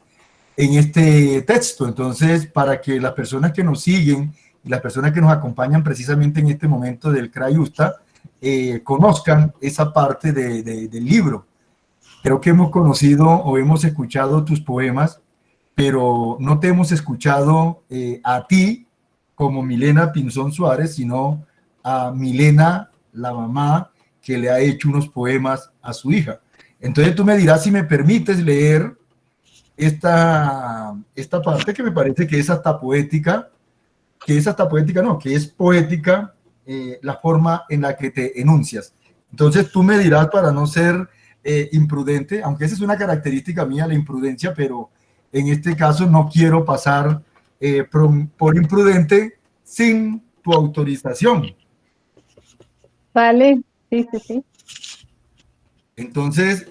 Speaker 6: en este texto. Entonces, para que las personas que nos siguen y las personas que nos acompañan precisamente en este momento del Crayusta eh, conozcan esa parte del libro. Creo que hemos conocido o hemos escuchado tus poemas, pero no te hemos escuchado eh, a ti como Milena Pinzón Suárez, sino a Milena, la mamá, que le ha hecho unos poemas a su hija. Entonces tú me dirás si me permites leer esta, esta parte que me parece que es hasta poética, que es hasta poética, no, que es poética eh, la forma en la que te enuncias. Entonces tú me dirás para no ser eh, imprudente, aunque esa es una característica mía, la imprudencia, pero en este caso no quiero pasar eh, por, imprudente sin tu autorización.
Speaker 2: Vale, sí, sí, sí.
Speaker 6: Entonces,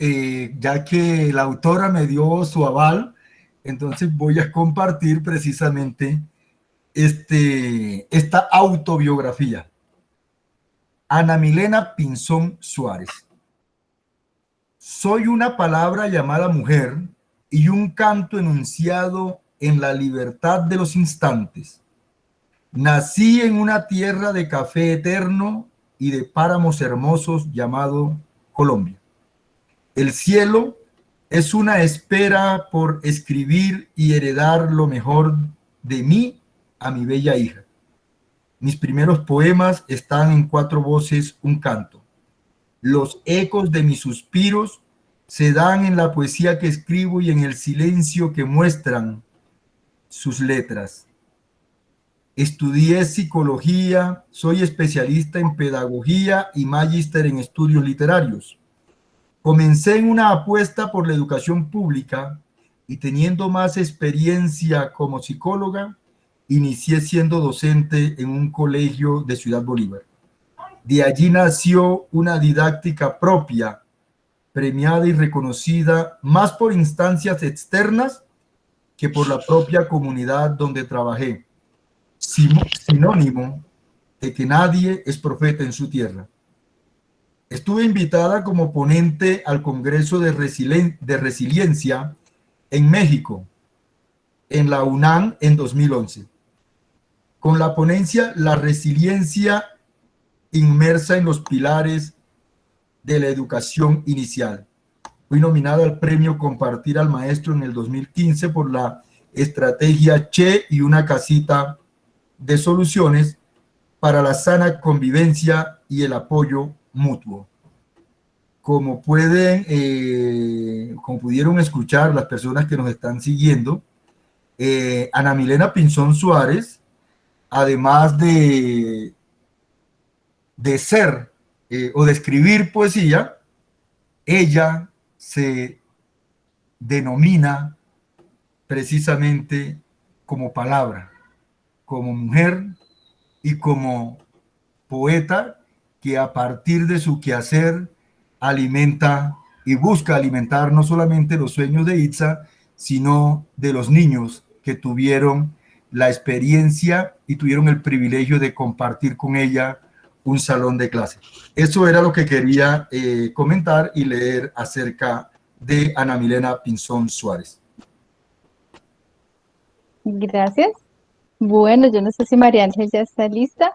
Speaker 6: ya que la autora me dio su aval, entonces voy a compartir precisamente este, esta autobiografía. Ana Milena Pinzón Suárez. Soy una palabra llamada mujer y un canto enunciado en la libertad de los instantes. Nací en una tierra de café eterno y de páramos hermosos llamado Colombia. El cielo es una espera por escribir y heredar lo mejor de mí a mi bella hija. Mis primeros poemas están en cuatro voces, un canto. Los ecos de mis suspiros se dan en la poesía que escribo y en el silencio que muestran sus letras. Estudié psicología, soy especialista en pedagogía y magíster en estudios literarios. Comencé en una apuesta por la educación pública y teniendo más experiencia como psicóloga, inicié siendo docente en un colegio de Ciudad Bolívar. De allí nació una didáctica propia, premiada y reconocida más por instancias externas que por la propia comunidad donde trabajé, sinónimo de que nadie es profeta en su tierra. Estuve invitada como ponente al Congreso de, de Resiliencia en México, en la UNAM en 2011 con la ponencia La resiliencia inmersa en los pilares de la educación inicial. Fui nominado al premio Compartir al Maestro en el 2015 por la estrategia Che y una casita de soluciones para la sana convivencia y el apoyo mutuo. Como pueden, eh, como pudieron escuchar las personas que nos están siguiendo, eh, Ana Milena Pinzón Suárez además de, de ser eh, o de escribir poesía, ella se denomina precisamente como palabra, como mujer y como poeta que a partir de su quehacer alimenta y busca alimentar no solamente los sueños de Itza, sino de los niños que tuvieron la experiencia y tuvieron el privilegio de compartir con ella un salón de clase. Eso era lo que quería eh, comentar y leer acerca de Ana Milena Pinzón Suárez.
Speaker 2: Gracias. Bueno, yo no sé si María Ángel ya está lista.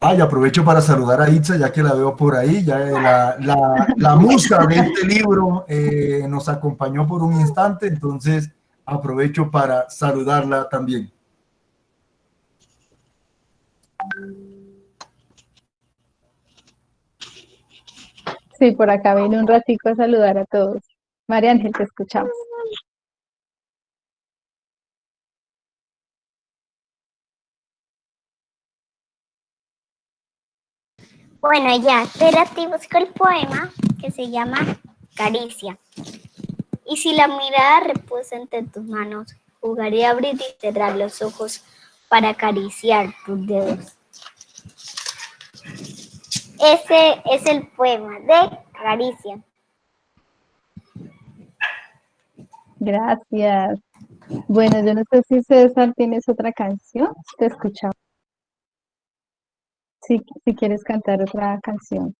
Speaker 6: Ay, aprovecho para saludar a Itza, ya que la veo por ahí. Ya la, la, la musa de este libro eh, nos acompañó por un instante, entonces aprovecho para saludarla también.
Speaker 2: Sí, por acá viene un ratico a saludar a todos. María Ángel, te escuchamos.
Speaker 4: Bueno, ya, espérate, busco el poema que se llama Caricia. Y si la mirada reposa entre tus manos, jugaré a abrir y cerrar los ojos para acariciar tus dedos. Ese es el poema de Caricia.
Speaker 2: Gracias. Bueno, yo no sé si César tienes otra canción. Te escuchamos. Si, si quieres cantar otra canción.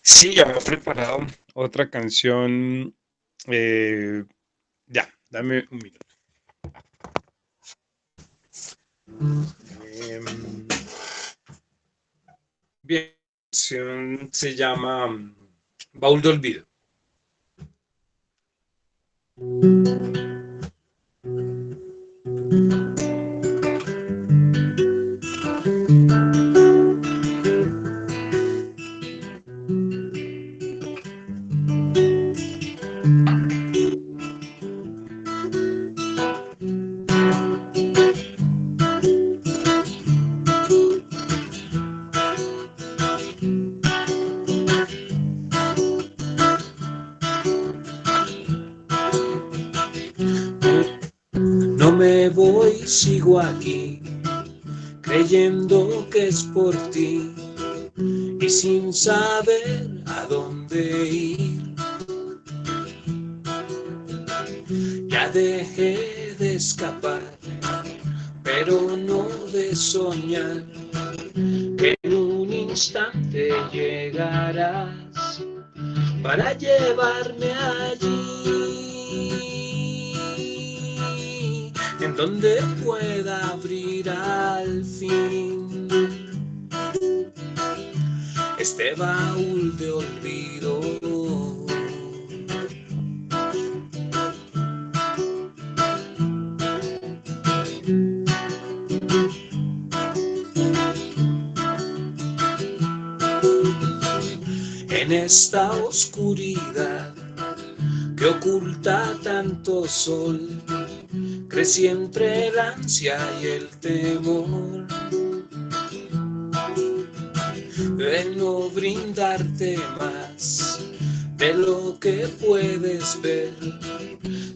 Speaker 8: Sí, ya me he preparado otra canción. eh, ya, dame un minuto. Em, bien, se llama mm, Baúl de Olvido. Aquí, creyendo que es por ti y sin saber a dónde ir. Ya dejé de escapar, pero no de soñar, que en un instante llegarás para llevarme allí donde pueda abrir al fin este baúl de olvido. En esta oscuridad que oculta tanto sol, entre el ansia y el temor de no brindarte más de lo que puedes ver,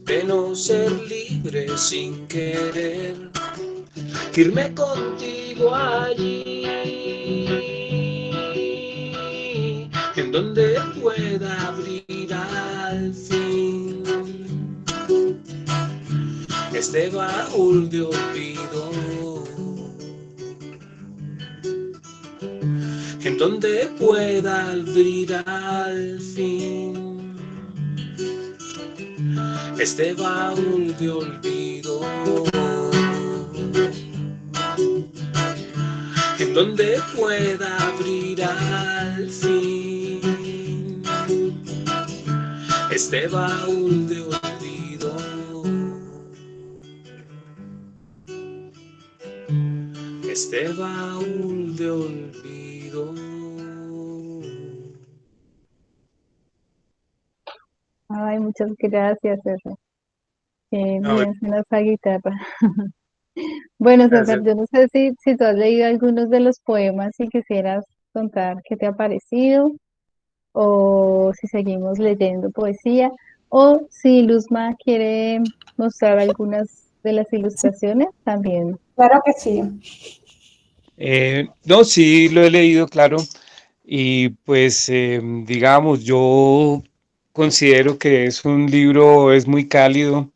Speaker 8: de no ser libre sin querer, irme contigo allí, en donde pueda abrir este baúl de olvido, en donde pueda abrir al fin. Este baúl de olvido, en donde pueda abrir al fin. Este baúl de olvido. Este baúl de olvido.
Speaker 2: Ay, muchas gracias, César.
Speaker 8: Ver.
Speaker 2: bien esa guitarra. <laughs> Bueno, César,
Speaker 8: Gracias.
Speaker 2: yo no sé si, si tú has leído algunos de los poemas y quisieras contar qué te ha parecido, o si seguimos leyendo poesía, o si Luzma quiere mostrar algunas de las ilustraciones también.
Speaker 1: Claro que sí.
Speaker 8: Eh, no, sí, lo he leído, claro. Y pues, eh, digamos, yo considero que es un libro, es muy cálido,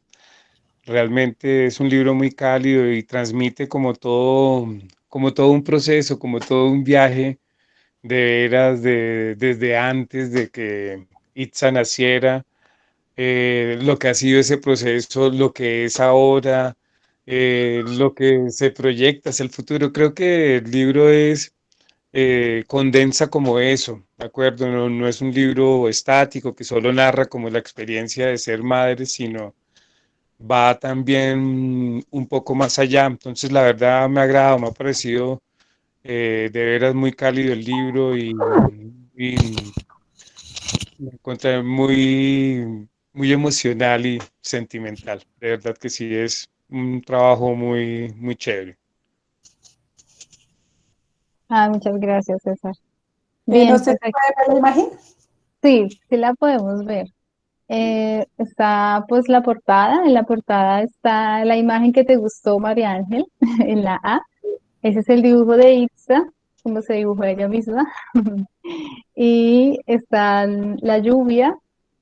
Speaker 8: realmente es un libro muy cálido y transmite como todo, como todo un proceso, como todo un viaje de veras de, desde antes de que Itza naciera, eh, lo que ha sido ese proceso, lo que es ahora, eh, lo que se proyecta hacia el futuro. Creo que el libro es, eh, condensa como eso, ¿de acuerdo? No, es un libro estático que solo narra como la experiencia de ser madre, sino va también un poco más allá. Entonces, la verdad me ha agradado, me ha parecido eh, de veras muy cálido el libro y, y encontré muy, muy emocional y sentimental. De verdad que sí es un trabajo muy, muy chévere.
Speaker 2: Ah, muchas gracias, César.
Speaker 1: Eh,
Speaker 2: Bien,
Speaker 1: no sé
Speaker 2: pues
Speaker 1: si puede ver la imagen.
Speaker 2: Sí, sí la podemos ver. Eh, está pues la portada, en la portada está la imagen que te gustó, María Ángel, <laughs> en la A. Ese es el dibujo de Itza, como se dibujó ella misma. <laughs> Y está la lluvia,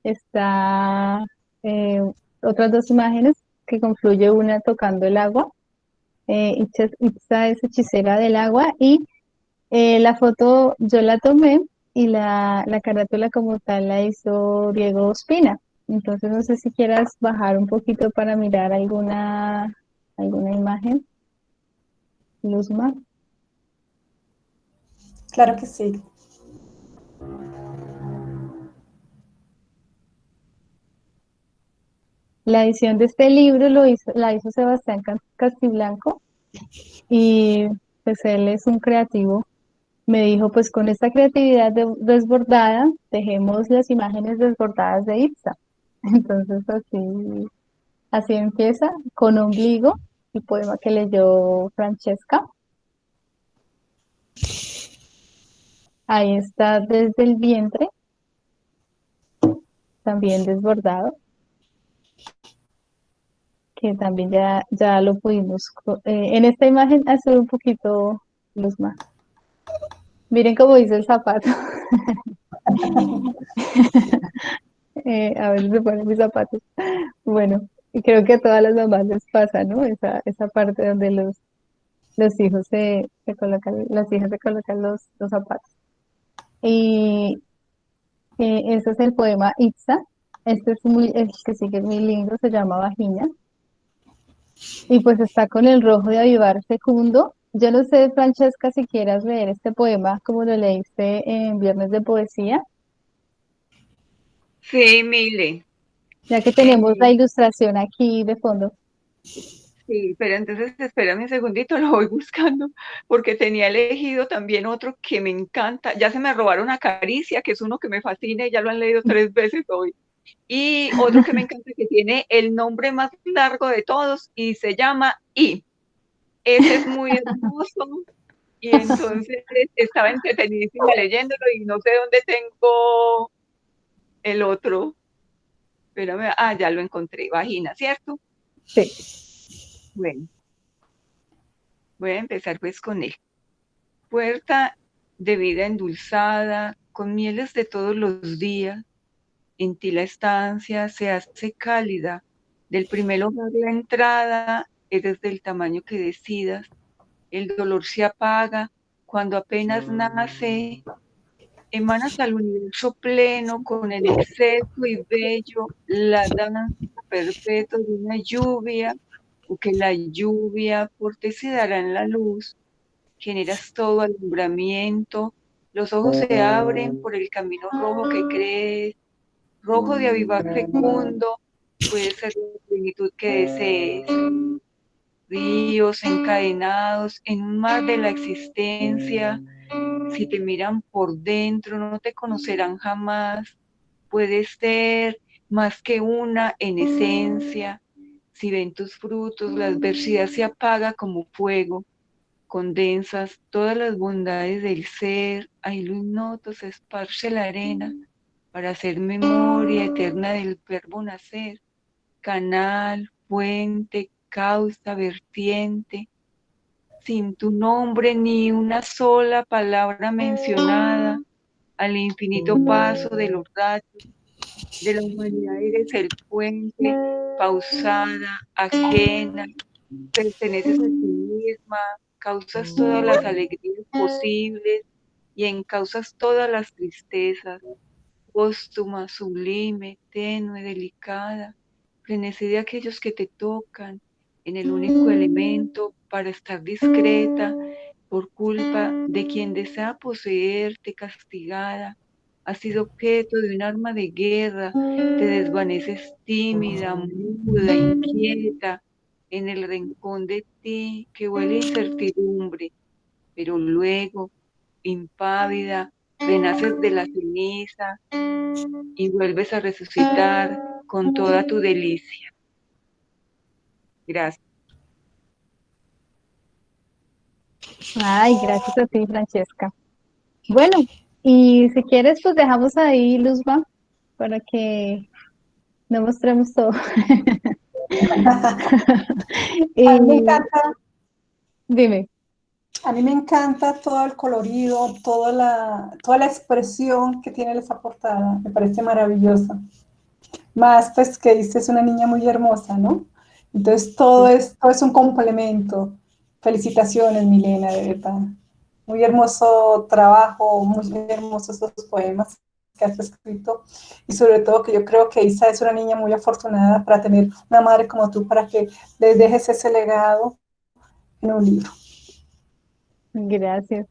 Speaker 2: está eh, otras dos imágenes que confluye una tocando el agua. Eh, Itza, es hechicera del agua y eh, la foto yo la tomé y la, la carátula como tal la hizo Diego Ospina. Entonces no sé si quieras bajar un poquito para mirar alguna, alguna imagen. Luzma.
Speaker 1: Claro que sí.
Speaker 2: La edición de este libro lo hizo, la hizo Sebastián Cas- Castiblanco y pues él es un creativo. Me dijo, pues con esta creatividad de- desbordada, dejemos las imágenes desbordadas de Itza. <laughs> Entonces así, así empieza, con ombligo, el poema que leyó Francesca. Ahí está desde el vientre, también desbordado, que también ya, ya lo pudimos. eh, en esta imagen hacer un poquito luz más. Miren cómo dice el zapato. <laughs> Eh, a ver, se ponen mis zapatos. Bueno, creo que a todas las mamás les pasa, ¿no? Esa, esa parte donde los, los hijos se, se colocan, las hijas se colocan los, los zapatos. Y eh, ese es el poema Itza. Este es muy, el que sigue es muy lindo, se llama Vagina. Y pues está con el rojo de avivar fecundo. Yo no sé, Francesca, si quieras leer este poema como lo leíste en Viernes de Poesía,
Speaker 5: Sí, Mile.
Speaker 2: ya que tenemos la ilustración aquí de fondo.
Speaker 5: Sí, pero entonces espérame un segundito, lo voy buscando, porque tenía elegido también otro que me encanta. Ya se me robaron a Caricia, que es uno que me fascina y ya lo han leído tres veces hoy. Y otro que me encanta, que tiene el nombre más largo de todos y se llama I. Ese es muy hermoso. Y <laughs> entonces estaba entretenidísima leyéndolo y no sé dónde tengo el otro. Espérame, ah, ya lo encontré, vagina, ¿cierto?
Speaker 2: Sí.
Speaker 5: Bueno, voy a empezar pues con él. Puerta de vida endulzada, con mieles de todos los días, en ti la estancia se hace cálida, del primer hogar la entrada eres del tamaño que decidas, el dolor se apaga cuando apenas nace, emanas al universo pleno con el exceso y bello, la danza perpetua de una lluvia, o que la lluvia por ti se dará en la luz, generas todo alumbramiento, los ojos se abren por el camino rojo que crees, rojo de avivar fecundo, puede ser la plenitud que desees. Ríos encadenados en un mar de la existencia, si te miran por dentro no te conocerán jamás, puedes ser más que una en esencia, si ven tus frutos la adversidad se apaga como fuego, condensas todas las bondades del ser, lo ignoto se esparce la arena para hacer memoria eterna del verbo nacer, canal, fuente, causa, vertiente, sin tu nombre ni una sola palabra mencionada, al infinito paso de los rayos de la humanidad eres el puente, pausada, ajena, perteneces a ti misma, causas todas las alegrías posibles y encausas todas las tristezas, póstuma, sublime, tenue, delicada, frenesí de aquellos que te tocan en el único elemento para estar discreta por culpa de quien desea poseerte castigada, has sido objeto de un arma de guerra, te desvaneces tímida, muda, inquieta, en el rincón de ti que huele incertidumbre, pero luego, impávida, renaces de la ceniza y vuelves a resucitar con toda tu delicia. Gracias.
Speaker 2: Ay, gracias a ti, Francesca. Bueno, y si quieres, pues dejamos ahí, Luzma, para que no mostremos todo. <laughs> <laughs>
Speaker 1: A mí me encanta,
Speaker 2: Dime.
Speaker 1: A mí me encanta todo el colorido, toda la, toda la expresión que tiene esa portada, me parece maravillosa. Más pues que dice es una niña muy hermosa, ¿no? Entonces todo es, todo es un complemento. Felicitaciones, Milena, de verdad. Muy hermoso trabajo, muy hermosos esos poemas que has escrito y sobre todo que yo creo que Isa es una niña muy afortunada para tener una madre como tú para que les dejes ese legado en un libro.
Speaker 2: Gracias.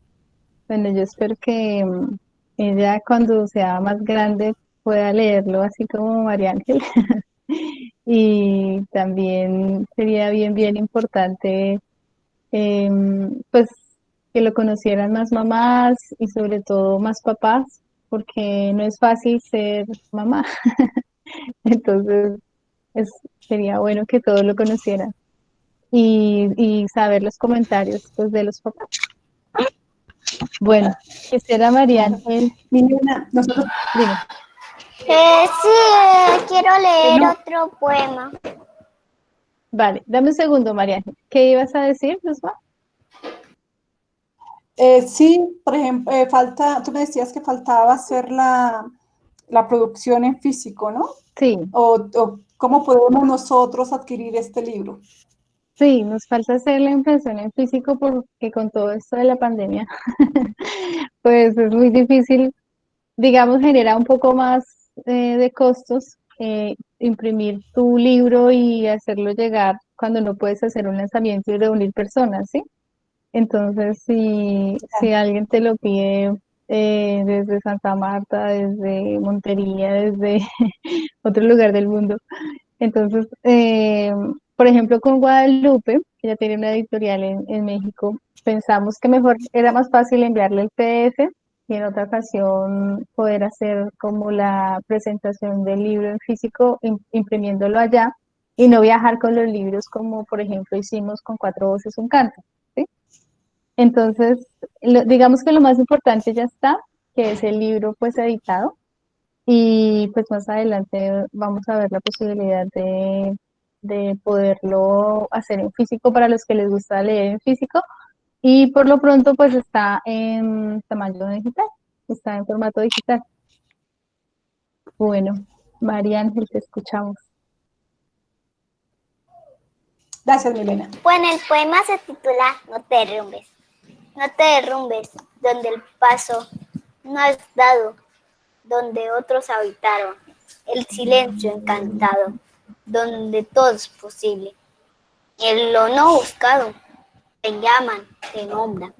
Speaker 2: Bueno, yo espero que mm, ella cuando sea más grande pueda leerlo así como María Ángel. <laughs> Y también sería bien, bien importante em, pues que lo conocieran más mamás y sobre todo más papás, porque no es fácil ser mamá. <laughs> Entonces, es, sería bueno que todos lo conocieran y, y saber los comentarios pues, de los papás. Bueno, quisiera María Ángel.
Speaker 1: Milena, nosotros,
Speaker 2: Dime.
Speaker 4: Eh, sí, quiero leer
Speaker 1: No.
Speaker 4: otro poema.
Speaker 2: Vale, dame un segundo, María. ¿Qué ibas a decir, Luzma?
Speaker 1: Eh, sí, por ejemplo, eh, falta, tú me decías que faltaba hacer la, la producción en físico, ¿no?
Speaker 2: Sí,
Speaker 1: O, o cómo podemos nosotros adquirir este libro.
Speaker 2: Sí, nos falta hacer la impresión en físico porque con todo esto de la pandemia, <laughs> pues es muy difícil, digamos, genera un poco más eh, de costos eh, imprimir tu libro y hacerlo llegar cuando no puedes hacer un lanzamiento y reunir personas, ¿sí? Entonces, si, si alguien te lo pide eh, desde Santa Marta, desde Montería, desde <laughs> otro lugar del mundo, entonces, eh, por ejemplo, con Guadalupe, que ya tiene una editorial en, México, pensamos que mejor era más fácil enviarle el PDF y en otra ocasión poder hacer como la presentación del libro en físico, im- imprimiéndolo allá y no viajar con los libros como, por ejemplo, hicimos con Cuatro Voces, un Canto. Entonces, digamos que lo más importante ya está, que es el libro pues editado y pues más adelante vamos a ver la posibilidad de, de poderlo hacer en físico para los que les gusta leer en físico y por lo pronto pues está en tamaño digital, está en formato digital. Bueno, María Ángel, te escuchamos.
Speaker 1: Gracias, Milena.
Speaker 4: Bueno, el poema se titula No te derrumbes. No te derrumbes, donde el paso no has dado, donde otros habitaron. El silencio encantado, donde todo es posible. En lo no buscado, te llaman, te nombran.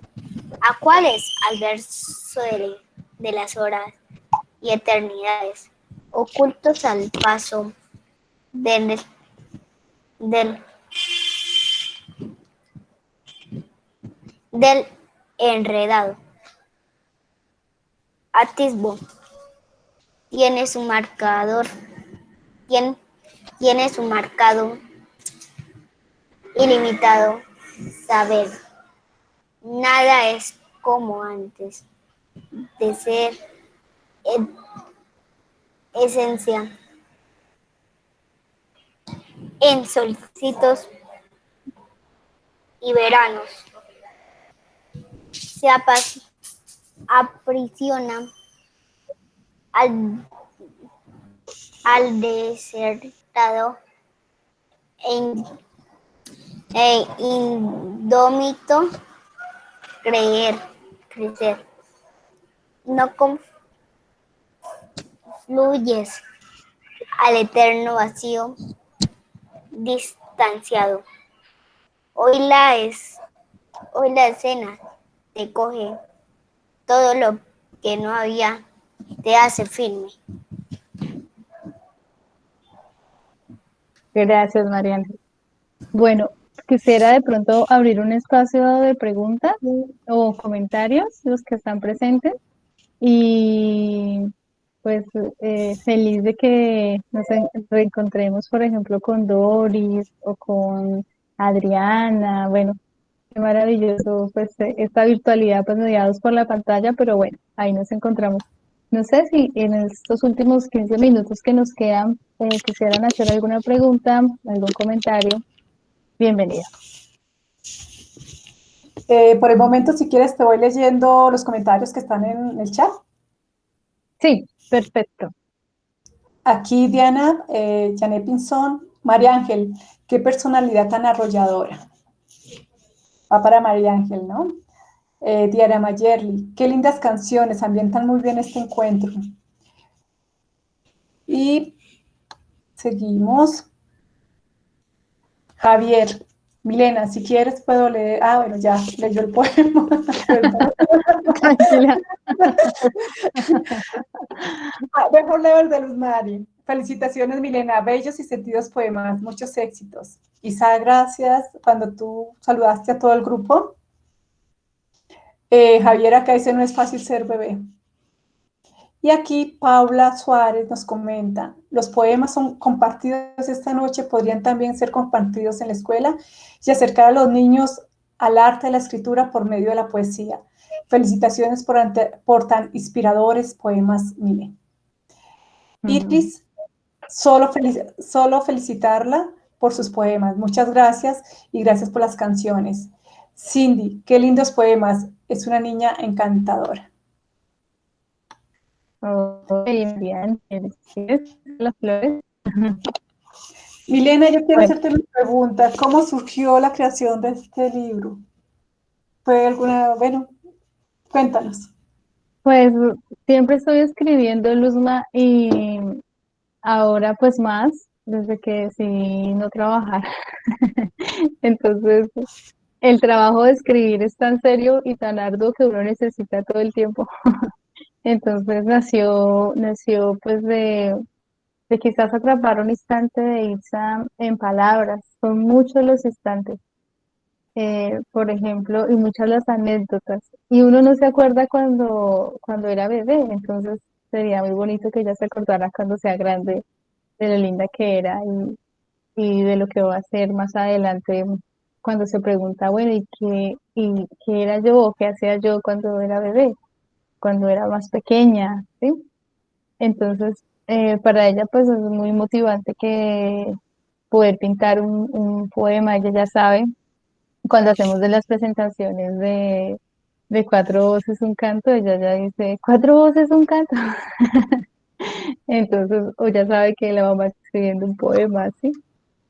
Speaker 4: ¿A cuáles? Al verso de, de las horas y eternidades, ocultos al paso del, del del enredado. Atisbo. Tiene su marcador. Tiene, tiene su marcado ilimitado saber. Nada es como antes de ser en- esencia. En solcitos y veranos se aprisiona al, al desertado e, in- e indómito creer, crecer. No confluyes al eterno vacío distanciado. Hoy la es, hoy la escena te coge todo lo que no había, te hace firme.
Speaker 2: Gracias, María Ángel. Bueno, quisiera de pronto abrir un espacio de preguntas o comentarios, los que están presentes. Y pues eh, feliz de que nos en- reencontremos, por ejemplo, con Doris o con Adriana, bueno, Qué maravilloso, pues esta virtualidad, pues mediados por la pantalla, pero bueno, ahí nos encontramos. No sé si en estos últimos 15 minutos que nos quedan eh, quisieran hacer alguna pregunta, algún comentario. Bienvenida.
Speaker 1: Eh, por el momento, si quieres, te voy leyendo los comentarios que están en el chat.
Speaker 2: Sí, perfecto.
Speaker 1: Aquí Diana, eh, Janet Pinzón, María Ángel, qué personalidad tan arrolladora. Va para María Ángel, ¿no? Eh, Diana Mayerly, qué lindas canciones, ambientan muy bien este encuentro. Y seguimos. Javier, Milena, si quieres puedo leer. Ah, bueno, ya leyó el poema. ah, mejor leo el de Luz Mari. Felicitaciones, Milena. Bellos y sentidos poemas. Muchos éxitos. Isa, gracias. Cuando tú saludaste a todo el grupo. Eh, Javier acá dice, no es fácil ser bebé. Y aquí Paula Suárez nos comenta, los poemas son compartidos esta noche, podrían también ser compartidos en la escuela y acercar a los niños al arte de la escritura por medio de la poesía. Felicitaciones por, por tan inspiradores poemas, Mile. Iris, solo, solo felicitarla por sus poemas. Muchas gracias y gracias por las canciones. Cindy, qué lindos poemas. Es una niña encantadora.
Speaker 2: Bien, las flores. <laughs>
Speaker 1: Milena, yo quiero hacerte una pregunta. ¿Cómo surgió la creación de este libro? ¿Fue alguna, bueno, cuéntanos.
Speaker 2: Pues siempre estoy escribiendo, Luzma, y ahora pues más, desde que decidí no trabajar. <laughs> Entonces, el trabajo de escribir es tan serio y tan arduo que uno necesita todo el tiempo. <laughs> Entonces nació, nació pues de, de quizás atrapar un instante de Itza en palabras. Son muchos los instantes, eh, por ejemplo, y muchas las anécdotas. Y uno no se acuerda cuando, cuando era bebé, entonces sería muy bonito que ella se acordara cuando sea grande de lo linda que era y, y de lo que va a ser más adelante cuando se pregunta, bueno, ¿y qué, y qué era yo o qué hacía yo cuando era bebé? cuando era más pequeña, ¿sí? Entonces, eh, para ella pues es muy motivante que poder pintar un, poema, ella ya sabe, cuando hacemos de las presentaciones de, de cuatro voces un canto, ella ya dice, cuatro voces un canto. <laughs> Entonces, o ya sabe que la mamá está escribiendo un poema, ¿sí?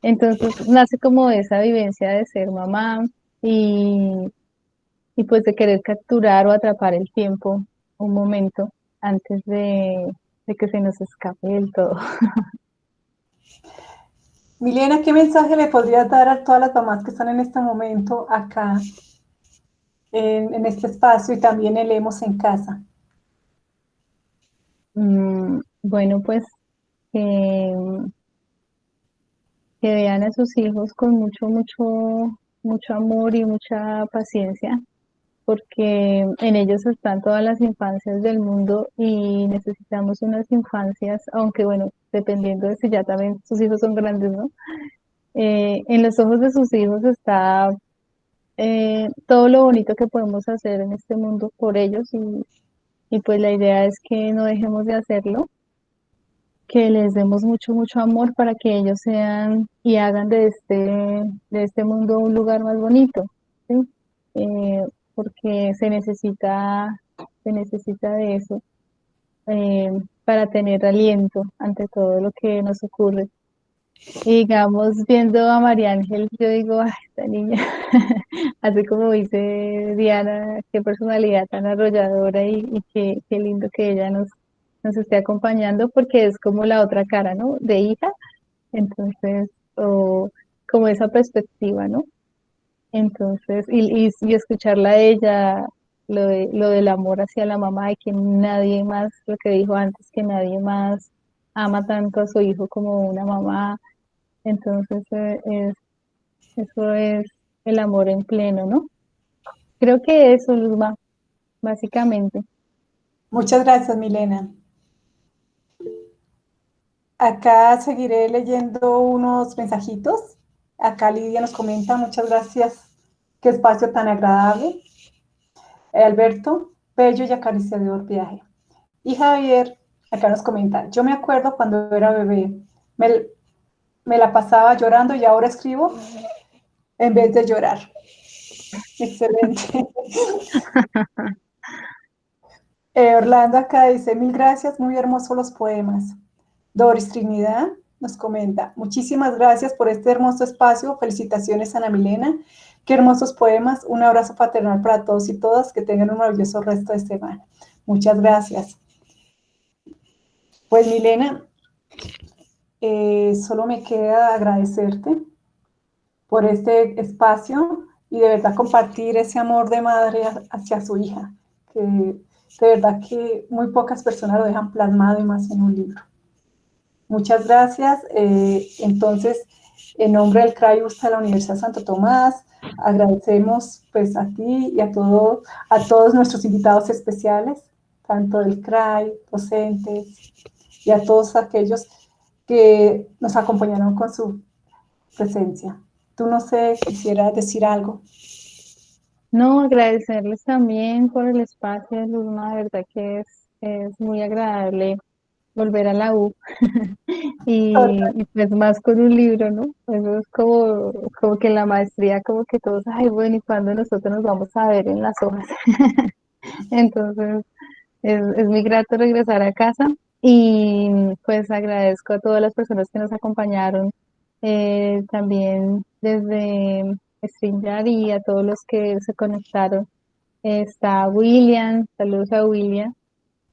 Speaker 2: Entonces, nace como esa vivencia de ser mamá y, y pues de querer capturar o atrapar el tiempo un momento antes de, que se nos escape del todo. <laughs>
Speaker 1: Milena, ¿qué mensaje le podrías dar a todas las mamás que están en este momento acá, en, este espacio y también en Leemos en Casa?
Speaker 2: Mm, bueno, pues que vean a sus hijos con mucho, mucho, mucho amor y mucha paciencia, porque en ellos están todas las infancias del mundo y necesitamos unas infancias, aunque bueno, dependiendo de si ya también sus hijos son grandes, ¿no? Eh, en los ojos de sus hijos está eh, todo lo bonito que podemos hacer en este mundo por ellos y, y pues la idea es que no dejemos de hacerlo, que les demos mucho, mucho amor para que ellos sean y hagan de este, de este mundo un lugar más bonito. ¿sí? Eh, porque se necesita, se necesita de eso eh, para tener aliento ante todo lo que nos ocurre. Y digamos, viendo a María Ángel, yo digo, ay, esta niña, <laughs> así como dice Diana, qué personalidad tan arrolladora y, qué, qué, lindo que ella nos, nos esté acompañando, porque es como la otra cara, ¿no? De hija, entonces, o como esa perspectiva, ¿no? Entonces, y, y, escucharla a ella, lo, de, lo del amor hacia la mamá y que nadie más, lo que dijo antes, que nadie más ama tanto a su hijo como una mamá. Entonces, eh, es, eso es el amor en pleno, ¿no? Creo que eso, Luzma, básicamente.
Speaker 1: Muchas gracias, Milena. Acá seguiré leyendo unos mensajitos. Acá Lidia nos comenta, muchas gracias qué espacio tan agradable. Alberto, bello y acariciador viaje. Y Javier, acá nos comenta, yo me acuerdo cuando era bebé, me, me la pasaba llorando y ahora escribo en vez de llorar. Excelente. <laughs> Eh, Orlando acá dice, mil gracias, muy hermosos los poemas. Doris Trinidad nos comenta, muchísimas gracias por este hermoso espacio, felicitaciones Ana Milena, qué hermosos poemas, un abrazo paternal para todos y todas, que tengan un maravilloso resto de semana. Muchas gracias. Pues Milena, eh, solo me queda agradecerte por este espacio y de verdad compartir ese amor de madre hacia su hija, que de verdad que muy pocas personas lo dejan plasmado y más en un libro. Muchas gracias. Eh, entonces, en nombre del CRAI de la Universidad Santo Tomás, agradecemos pues a ti y a, todo, a todos nuestros invitados especiales, tanto del CRAI, docentes y a todos aquellos que nos acompañaron con su presencia. Tú no sé, quisiera decir algo.
Speaker 2: No, agradecerles también por el espacio, Luzma, de verdad que es, es muy agradable volver a la U <laughs> y, pues más con un libro, ¿no? Eso es como, como que la maestría, como que todos, ay, bueno, ¿y cuándo nosotros nos vamos a ver en las hojas? <laughs> Entonces, es, es muy grato regresar a casa y pues agradezco a todas las personas que nos acompañaron, eh, también desde StreamYard y a todos los que se conectaron. Está William, saludos a William,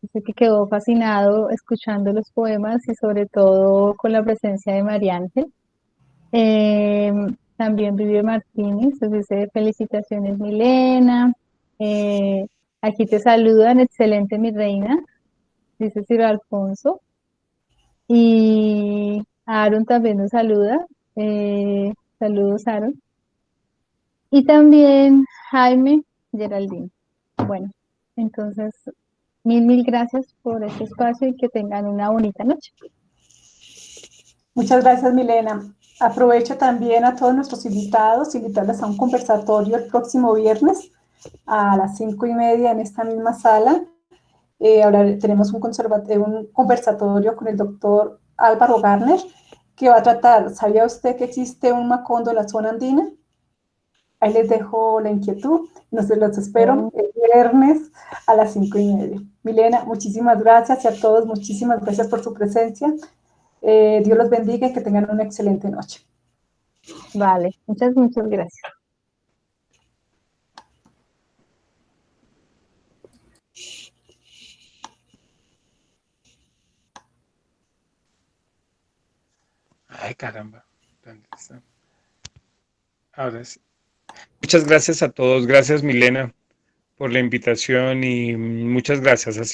Speaker 2: dice que quedó fascinado escuchando los poemas y sobre todo con la presencia de María Ángel. Em, también Vive Martínez, dice felicitaciones Milena. Eh, aquí te saludan, excelente mi reina, dice Ciro Alfonso. Y Aaron también nos saluda. Eh, saludos, Aaron. Y también Jaime Geraldine. Bueno, entonces, mil, mil gracias por este espacio y que tengan una bonita noche.
Speaker 1: Muchas gracias, Milena. Aprovecho también a todos nuestros invitados, invitarles a un conversatorio el próximo viernes a las cinco y media en esta misma sala. Eh, ahora tenemos un, un conversatorio con el doctor Álvaro Garner, que va a tratar, ¿sabía usted que existe un macondo en la zona andina? Ahí les dejo la inquietud. Nos los espero el viernes a las cinco y media. Milena, muchísimas gracias y a todos muchísimas gracias por su presencia. Eh, Dios los bendiga y que tengan una excelente noche.
Speaker 2: Vale, muchas, muchas gracias.
Speaker 8: Ay, caramba. Ahora sí. Muchas gracias a todos. Gracias, Milena, por la invitación y muchas gracias. Ha sido